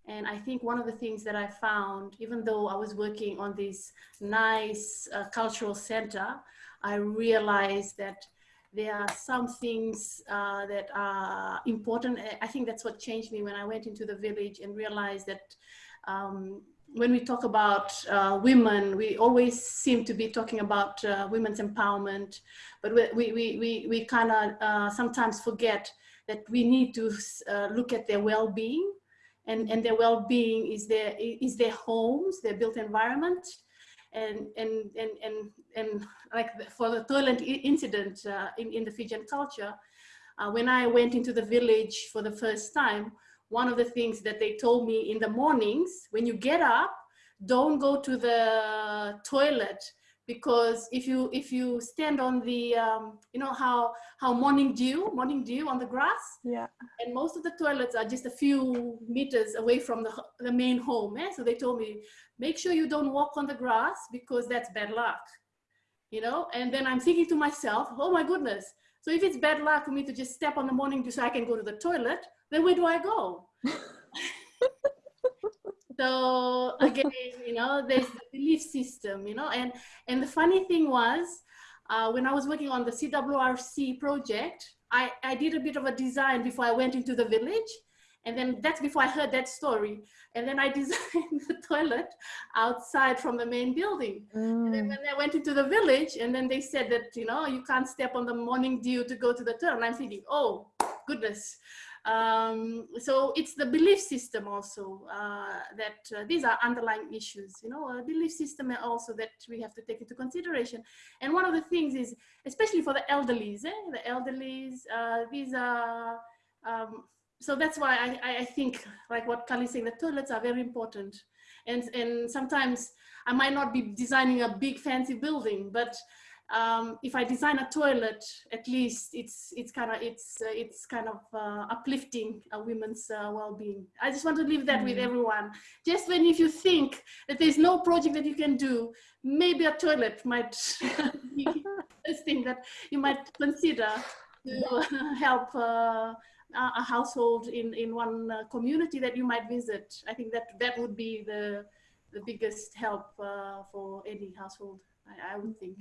And I think one of the things that I found, even though I was working on this nice uh, cultural center, I realized that there are some things uh, that are important. I think that's what changed me when I went into the village and realized that um, when we talk about uh, women, we always seem to be talking about uh, women's empowerment, but we, we, we, we kind of uh, sometimes forget that we need to uh, look at their well-being and, and their well-being is their, is their homes, their built environment, and and and and, and like for the toilet incident uh, in in the Fijian culture, uh, when I went into the village for the first time, one of the things that they told me in the mornings when you get up, don't go to the toilet because if you if you stand on the um, you know how how morning dew morning dew on the grass? Yeah. And most of the toilets are just a few meters away from the the main home eh? so they told me make sure you don't walk on the grass because that's bad luck you know? And then i'm thinking to myself oh my goodness. So if it's bad luck for me to just step on the morning dew so i can go to the toilet then where do i go so again you know there's the belief system you know and and the funny thing was uh, when i was working on the cwrc project I, I did a bit of a design before i went into the village and then that's before i heard that story and then i designed the toilet outside from the main building mm. and then mm. when i went into the village and then they said that you know you can't step on the morning dew to go to the toilet and i'm thinking oh goodness um, so it's the belief system also uh, that uh, these are underlying issues, you know, a belief system also that we have to take into consideration. And one of the things is, especially for the elderlies, eh, the elderlies, uh, these are, um, so that's why I, I think like what Carly saying, the toilets are very important. And, and sometimes I might not be designing a big fancy building, but um, if I design a toilet, at least it's it's kind of it's uh, it's kind of uh, uplifting a women's uh, well-being. I just want to leave that mm. with everyone. Just when if you think that there's no project that you can do, maybe a toilet might be a thing that you might consider to help uh, a household in in one uh, community that you might visit. I think that that would be the the biggest help uh, for any household. I, I would think.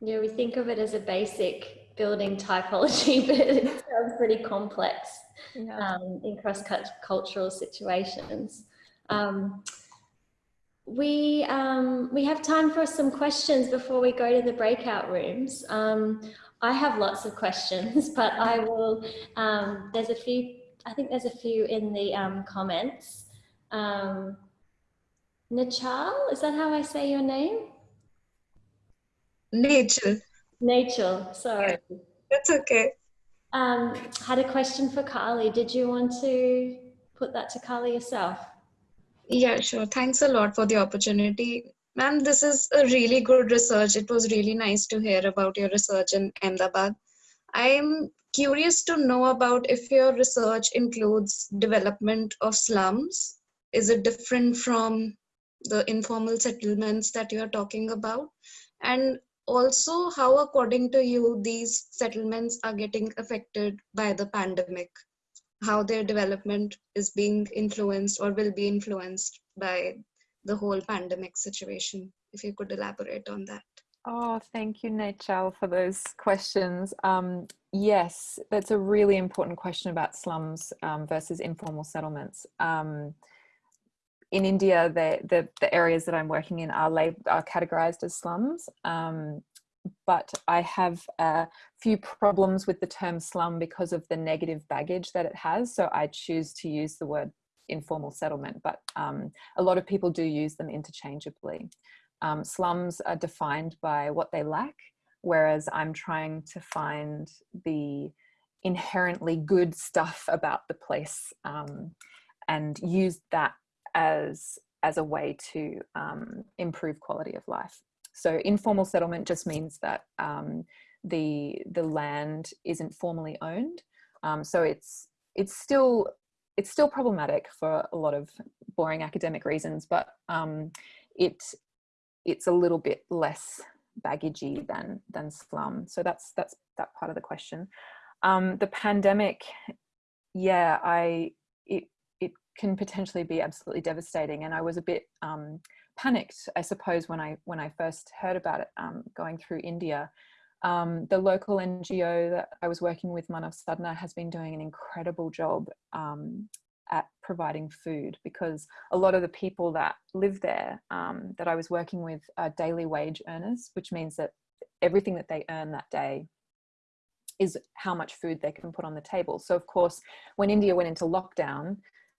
Yeah, we think of it as a basic building typology, but it sounds pretty complex yeah. um, in cross-cultural situations. Um, we, um, we have time for some questions before we go to the breakout rooms. Um, I have lots of questions, but I will, um, there's a few, I think there's a few in the um, comments. Nachal, is that how I say your name? Nature. Nature, sorry. That's okay. Um, had a question for Carly. Did you want to put that to Carly yourself? Yeah, sure. Thanks a lot for the opportunity. Ma'am, this is a really good research. It was really nice to hear about your research in Ahmedabad. I'm curious to know about if your research includes development of slums. Is it different from the informal settlements that you're talking about? And also how according to you these settlements are getting affected by the pandemic how their development is being influenced or will be influenced by the whole pandemic situation if you could elaborate on that Oh, thank you, Nachal, for those questions. Um, yes, that's a really important question about slums um, versus informal settlements. Um, in India, the, the, the, areas that I'm working in are, lab, are categorized as slums. Um, but I have a few problems with the term slum because of the negative baggage that it has. So I choose to use the word informal settlement, but um, a lot of people do use them interchangeably. Um, slums are defined by what they lack, whereas I'm trying to find the inherently good stuff about the place um, and use that as as a way to um, improve quality of life. So informal settlement just means that um, the the land isn't formally owned. Um, so it's it's still it's still problematic for a lot of boring academic reasons, but um, it it's a little bit less baggagey than than slum. So that's that's that part of the question. Um, the pandemic, yeah, I it can potentially be absolutely devastating. And I was a bit um, panicked, I suppose, when I when I first heard about it um, going through India. Um, the local NGO that I was working with, Manav Sadhana, has been doing an incredible job um, at providing food because a lot of the people that live there um, that I was working with are daily wage earners, which means that everything that they earn that day is how much food they can put on the table. So of course, when India went into lockdown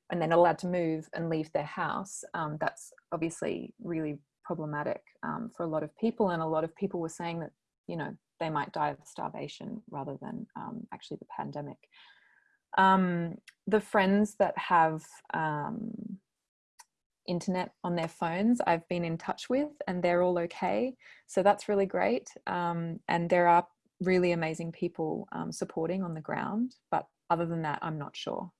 and they're not allowed to move and leave their house, um, that's obviously really problematic um, for a lot of people. And a lot of people were saying that, you know, they might die of starvation rather than um, actually the pandemic. Um, the friends that have um, internet on their phones I've been in touch with and they're all okay. So that's really great. Um, and there are really amazing people supporting on the ground. But other than that, I'm not sure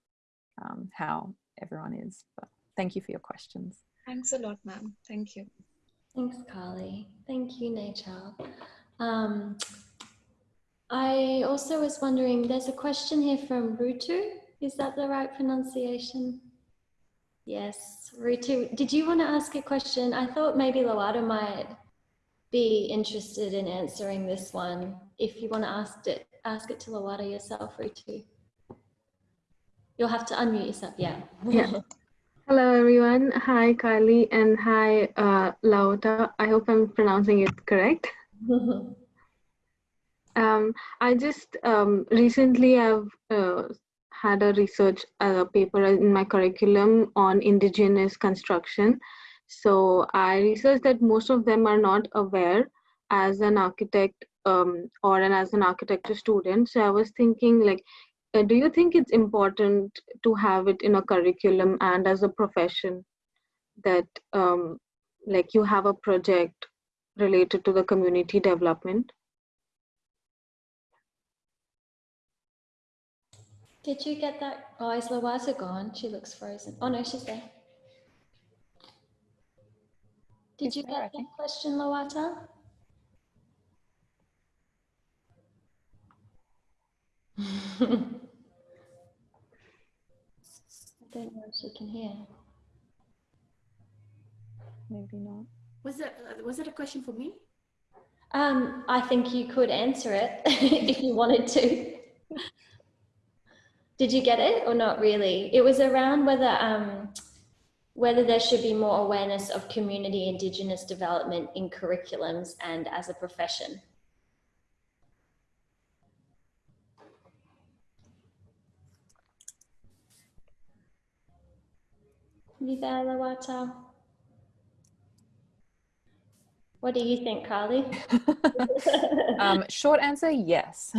um, how everyone is. But thank you for your questions. Thanks a lot, ma'am. Thank you. Thanks, Carly. Thank you, Nature. Um, I also was wondering, there's a question here from Rutu. Is that the right pronunciation? Yes, Rutu. Did you want to ask a question? I thought maybe Loata might be interested in answering this one. If you want to ask it, ask it to Loata yourself, Rutu. You'll have to unmute yourself. Yeah. Yeah. Hello, everyone. Hi, Carly, and hi, uh, Lauta. I hope I'm pronouncing it correct. um, I just um, recently I've uh, had a research uh, paper in my curriculum on indigenous construction. So I researched that most of them are not aware as an architect um, or an, as an architecture student. So I was thinking like, uh, do you think it's important to have it in a curriculum and as a profession that um, like you have a project related to the community development? Did you get that? Oh, is Loata gone? She looks frozen. Oh no, she's there. Did you get that question, Loata? I don't know if she can hear. Maybe not. Was it uh, was it a question for me? Um, I think you could answer it if you wanted to. Did you get it or not really? It was around whether um, whether there should be more awareness of community indigenous development in curriculums and as a profession. You there, Loata? What do you think, Carly? um, short answer, yes.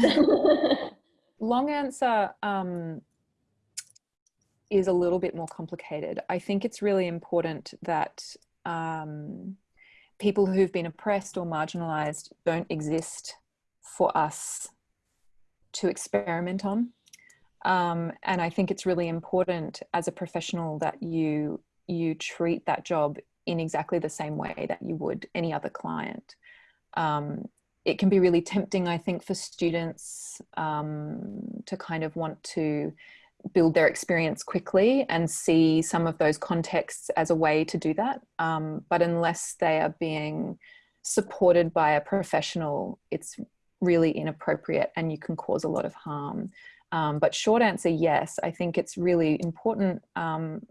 Long answer um, is a little bit more complicated. I think it's really important that um, people who've been oppressed or marginalized don't exist for us to experiment on. Um, and I think it's really important as a professional that you you treat that job in exactly the same way that you would any other client. Um, it can be really tempting, I think, for students um, to kind of want to build their experience quickly and see some of those contexts as a way to do that. Um, but unless they are being supported by a professional, it's really inappropriate and you can cause a lot of harm. Um, but short answer, yes. I think it's really important um,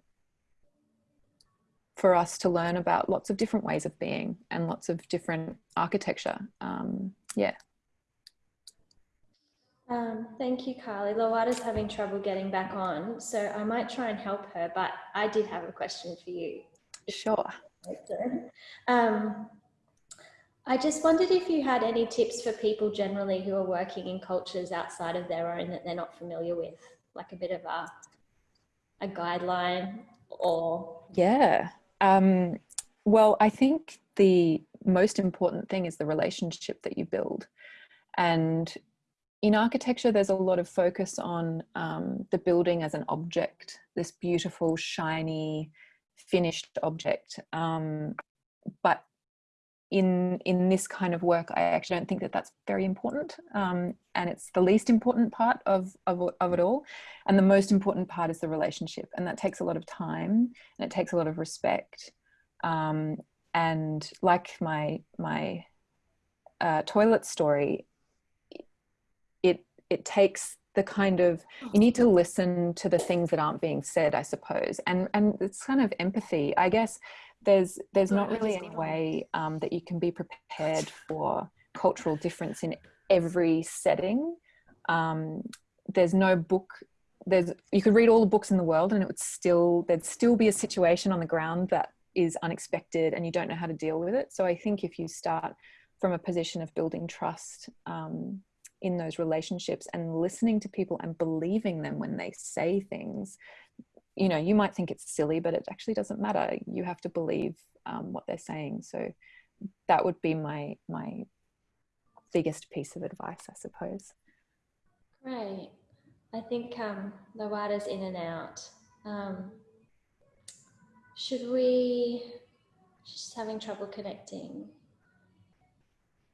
for us to learn about lots of different ways of being and lots of different architecture. Um, yeah. Um, thank you, Carly. Loata's having trouble getting back on, so I might try and help her, but I did have a question for you. Sure. Um, I just wondered if you had any tips for people generally who are working in cultures outside of their own that they're not familiar with, like a bit of a, a guideline or. Yeah. Um, well, I think the most important thing is the relationship that you build. And in architecture, there's a lot of focus on um, the building as an object, this beautiful, shiny, finished object. Um, but in in this kind of work, I actually don't think that that's very important, um, and it's the least important part of, of of it all. And the most important part is the relationship, and that takes a lot of time and it takes a lot of respect. Um, and like my my uh, toilet story, it it takes the kind of you need to listen to the things that aren't being said, I suppose, and and it's kind of empathy, I guess there's there's not really any way um, that you can be prepared for cultural difference in every setting. Um, there's no book. There's you could read all the books in the world, and it would still there'd still be a situation on the ground that is unexpected, and you don't know how to deal with it. So I think if you start from a position of building trust um, in those relationships and listening to people and believing them when they say things you know you might think it's silly but it actually doesn't matter. You have to believe um, what they're saying. So that would be my my biggest piece of advice i suppose. Great. I think um Loata's in and out. Um, should we she's having trouble connecting.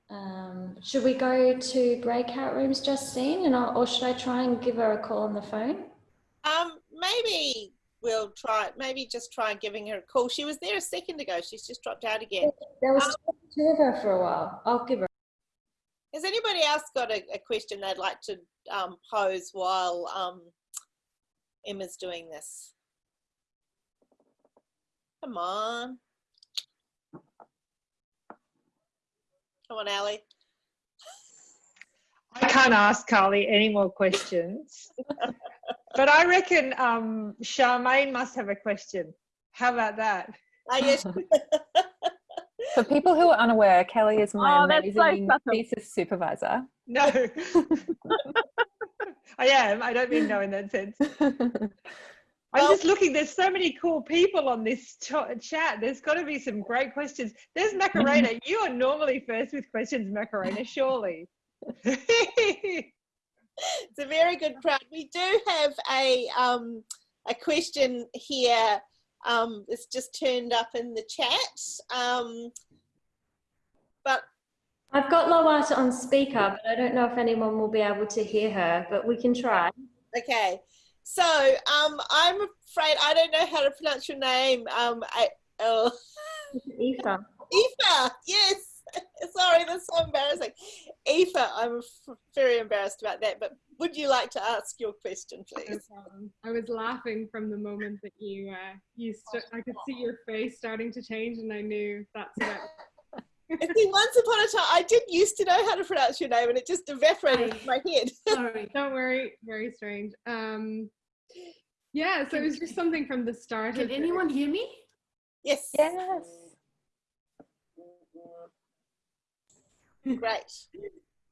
Um, should we go to breakout rooms justine? And I'll, or should i try and give her a call on the phone? Um, maybe we'll try, maybe just try giving her a call. She was there a second ago. She's just dropped out again. There was um, two of her for a while. I'll give her. Has anybody else got a, a question they'd like to um, pose while um, Emma's doing this? Come on. Come on, Ali. I can't ask Carly any more questions. but I reckon um, Charmaine must have a question. How about that? Uh, yes. For people who are unaware, Kelly is my oh, amazing so thesis supervisor. No. I am. I don't mean no in that sense. I'm well, just looking. There's so many cool people on this chat. There's got to be some great questions. There's Macarena. you are normally first with questions, Macarena. Surely. It's a very good crowd. We do have a um, a question here. Um, it's just turned up in the chat. Um, but I've got Loata on speaker, but I don't know if anyone will be able to hear her, but we can try. Okay. So um, I'm afraid I don't know how to pronounce your name. Um, I, oh. Aoife. Aoife, yes. Sorry, that's so embarrassing. Aoife, I'm very embarrassed about that, but would you like to ask your question, please? No I was laughing from the moment that you, uh, you I could see your face starting to change and I knew that's about See, once upon a time, I did used to know how to pronounce your name, and it just evaporated in my head. Sorry, don't worry. Very strange. Um, yeah, so it was just something from the start. Can anyone hear me? Yes. Yes. Great.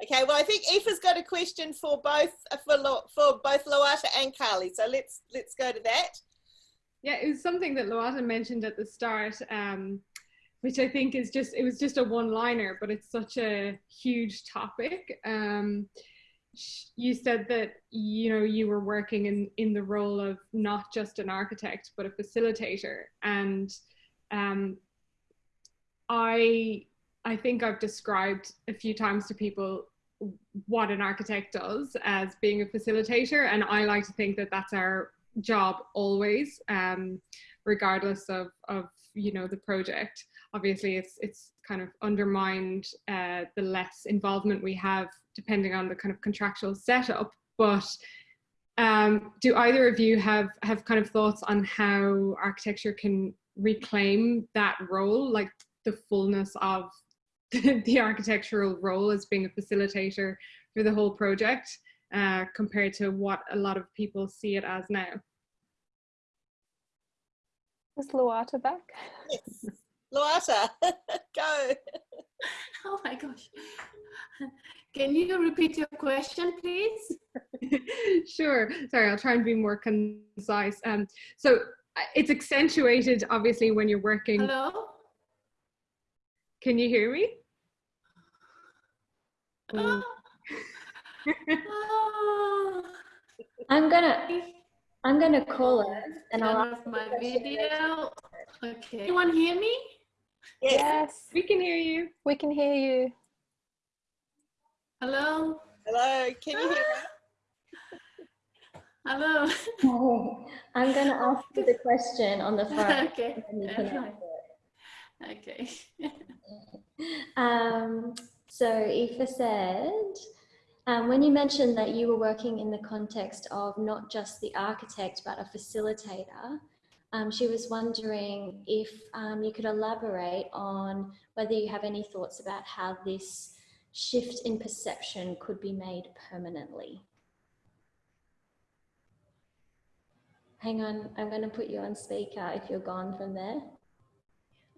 Okay, well, I think Aoife's got a question for both uh, for for both Loata and Carly. So let's let's go to that. Yeah, it was something that Loata mentioned at the start, um, which I think is just it was just a one-liner, but it's such a huge topic. Um, you said that you know you were working in in the role of not just an architect but a facilitator, and um, I I think I've described a few times to people what an architect does as being a facilitator, and I like to think that that's our job always, um, regardless of of you know the project. Obviously, it's it's kind of undermined uh, the less involvement we have depending on the kind of contractual setup. But um, do either of you have have kind of thoughts on how architecture can reclaim that role, like the fullness of the architectural role as being a facilitator for the whole project uh, compared to what a lot of people see it as now. Is Loata back? Yes. Loata, go. Oh my gosh. Can you repeat your question, please? sure. Sorry, I'll try and be more concise. Um, so uh, it's accentuated, obviously, when you're working. Hello? Can you hear me? I'm gonna I'm gonna call her and I'll ask my video. Okay. Anyone hear me? Yes. Yes, We can hear you. we can hear you. Hello. Hello, can you hear me? Hello. I'm going to ask you the question on the front. okay. and you can Right. answer Okay. Um, so Aoife said, um, when you mentioned that you were working in the context of not just the architect, but a facilitator, um, she was wondering if um, you could elaborate on whether you have any thoughts about how this shift in perception could be made permanently. Hang on, I'm going to put you on speaker if you're gone from there.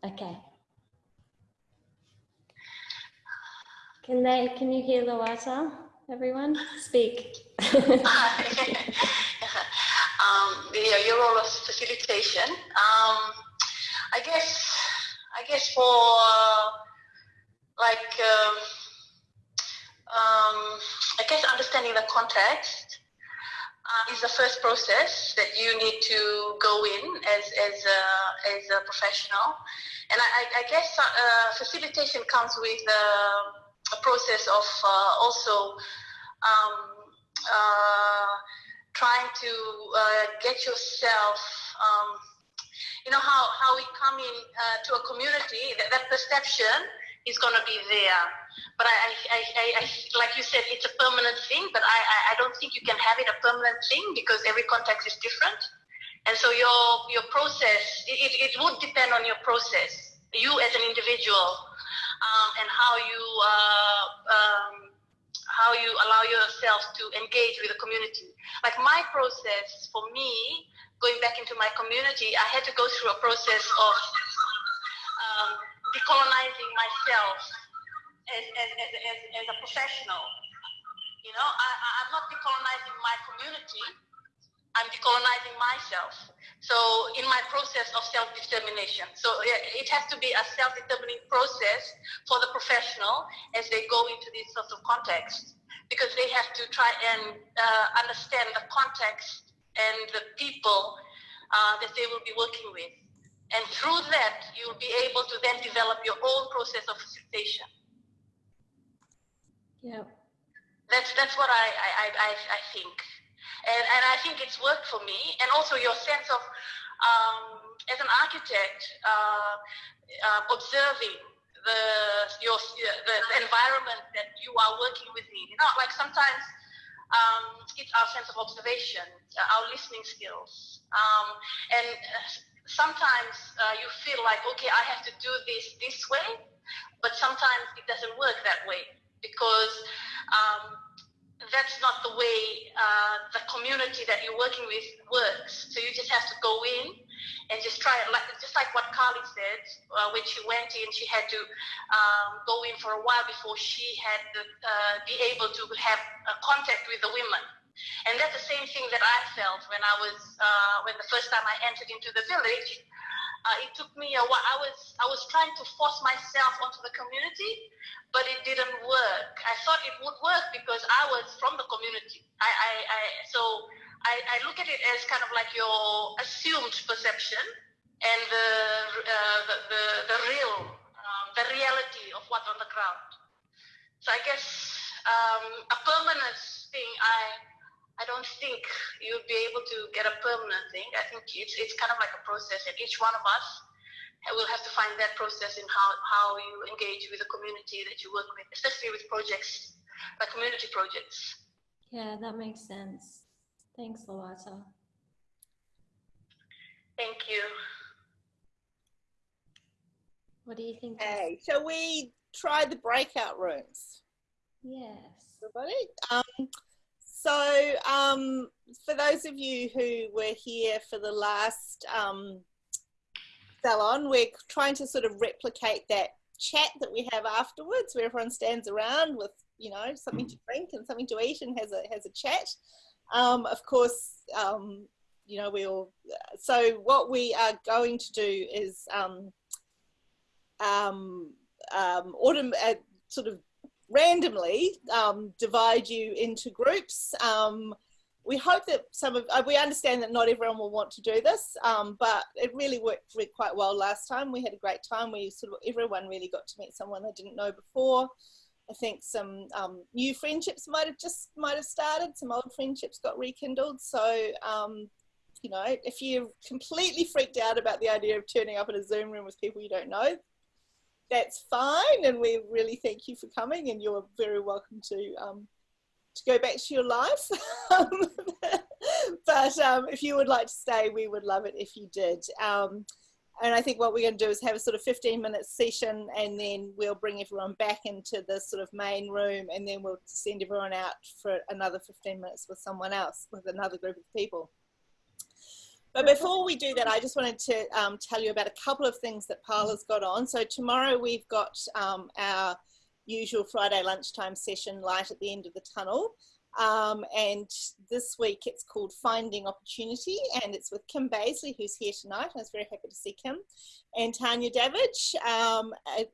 Okay. Can they, can you hear the water, everyone? Speak. um, your, your role of facilitation. Um, I guess, I guess for uh, like, um, um, I guess understanding the context uh, is the first process that you need to go in as as a, as a professional, and I, I, I guess uh, facilitation comes with uh, a process of uh, also um, uh, trying to uh, get yourself. Um, you know how, how we come in to a community that, that perception is going to be there but I, I, I, I, like you said it's a permanent thing but I, I, don't think you can have it a permanent thing because every context is different and so your your process it, it would depend on your process you as an individual um, and how you uh, um, how you allow yourself to engage with the community like my process for me going back into my community i had to go through a process of um, decolonizing myself as, as, as, as, a professional. You know, I- I'm not decolonizing my community, I'm decolonizing myself. So in my process of self-determination. So it has to be a self-determining process for the professional as they go into these sorts of contexts because they have to try and uh, understand the context and the people uh, that they will be working with. And through that, you'll be able to then develop your own process of facilitation. Yeah. That's that's what I I, I, I I think, and and I think it's worked for me, and also your sense of um, as an architect uh, uh, observing the your the environment that you are working within. You know, like sometimes um, it's our sense of observation, uh, our listening skills, um, and uh, sometimes uh, you feel like okay, I have to do this this way, but sometimes it doesn't work that way because um, that's not the way uh, the community that you're working with works. So you just have to go in and just try it, like just like what Carly said uh, when she went in, she had to um, go in for a while before she had the, uh, be able to have uh, contact with the women. And that's the same thing that I felt when I was uh, when the first time I entered into the village. Uh, it took me a while. I was I was trying to force myself onto the community, but it didn't work. I thought it would work because I was from the community. I, I, I so I, I look at it as kind of like your assumed perception and the uh, the, the the real um, the reality of what's on the ground. So I guess um, a permanent thing I. I don't think you'll be able to get a permanent thing. I think it's, it's kind of like a process, and each one of us will have to find that process in how, how you engage with the community that you work with, especially with projects, like community projects. Yeah, that makes sense. Thanks, Loata. Thank you. What do you think? Jess? Okay, shall we try the breakout rooms? Yes. everybody. Um, so, um, for those of you who were here for the last um, salon, we're trying to sort of replicate that chat that we have afterwards, where everyone stands around with you know something to drink and something to eat and has a has a chat. Um, of course, um, you know we all. So, what we are going to do is um, um, um, autumn, uh, sort of randomly um, divide you into groups. Um, we hope that some of, uh, we understand that not everyone will want to do this, um, but it really worked really quite well last time. We had a great time. We sort of, everyone really got to meet someone they didn't know before. I think some um, new friendships might have just might have started. Some old friendships got rekindled. So, um, you know, if you're completely freaked out about the idea of turning up in a Zoom room with people you don't know, that's fine. And we really thank you for coming. And you're very welcome to um, to go back to your life. but um, if you would like to stay, we would love it if you did. Um, and I think what we're going to do is have a sort of 15 minute session and then we'll bring everyone back into the sort of main room and then we'll send everyone out for another 15 minutes with someone else, with another group of people. But before we do that, I just wanted to um, tell you about a couple of things that Parlour's got on. So tomorrow we've got um, our usual Friday lunchtime session light at the end of the tunnel. Um, and this week it's called Finding Opportunity and it's with Kim Baisley who's here tonight. I was very happy to see Kim and Tanya Davidge. Um,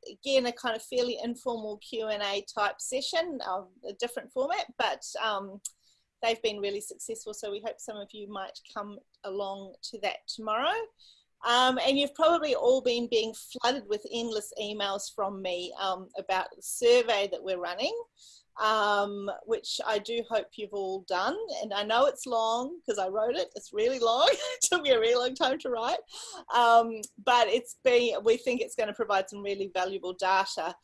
again, a kind of fairly informal Q&A type session, um, a different format, but um, they've been really successful. So we hope some of you might come along to that tomorrow. Um, and you've probably all been being flooded with endless emails from me um, about the survey that we're running um, which I do hope you've all done. And I know it's long because I wrote it. It's really long. it took me a really long time to write. Um, but it's been, we think it's going to provide some really valuable data.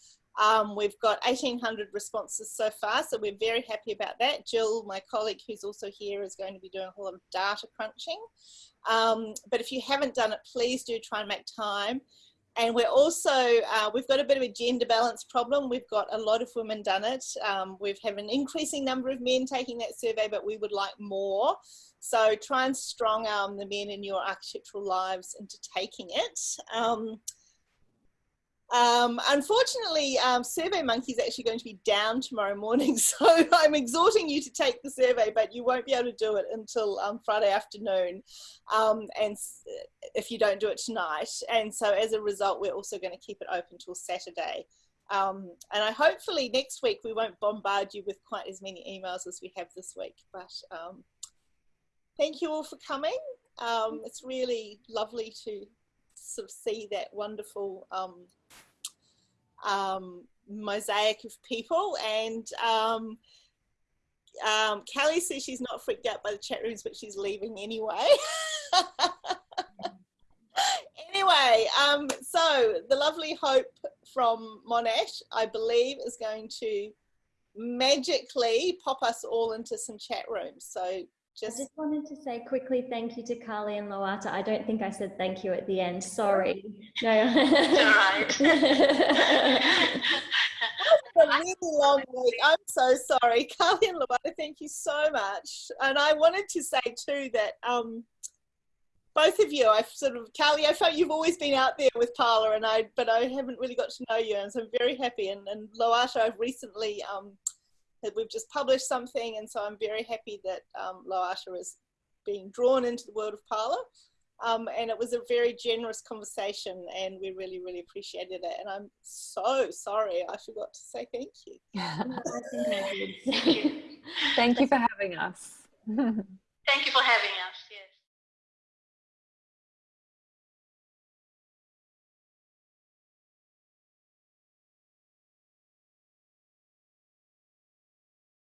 Um, we've got 1,800 responses so far, so we're very happy about that. Jill, my colleague who's also here, is going to be doing a whole lot of data crunching. Um, but if you haven't done it, please do try and make time. And we're also, uh, we've got a bit of a gender balance problem. We've got a lot of women done it. Um, we've had an increasing number of men taking that survey, but we would like more. So try and strong arm the men in your architectural lives into taking it. Um, um, unfortunately, um, SurveyMonkey is actually going to be down tomorrow morning, so I'm exhorting you to take the survey, but you won't be able to do it until um, Friday afternoon, um, and if you don't do it tonight. And so as a result, we're also going to keep it open till Saturday. Um, and I hopefully next week we won't bombard you with quite as many emails as we have this week. But um, thank you all for coming. it's really lovely to sort of see that wonderful um, mosaic of people. And um, um, Kelly says she's not freaked out by the chat rooms, but she's leaving anyway. anyway, um, so the lovely Hope from Monash, I believe, is going to magically pop us all into some chat rooms. So just... I just wanted to say quickly thank you to Carly and Loata. I don't think I said thank you at the end. Sorry. No. right. a really long week. I'm so sorry. Carly and Loata, thank you so much. And I wanted to say too that um, both of you, I've sort of, Carly, I felt you've always been out there with Parlour and I, but I haven't really got to know you. And so I'm very happy. And, and Loata, I've recently um, that we've just published something and so I'm very happy that um, Loata is being drawn into the world of Parlour. Um, and it was a very generous conversation and we really, really appreciated it. And I'm so sorry I forgot to say thank you. thank you for having us. thank you for having us.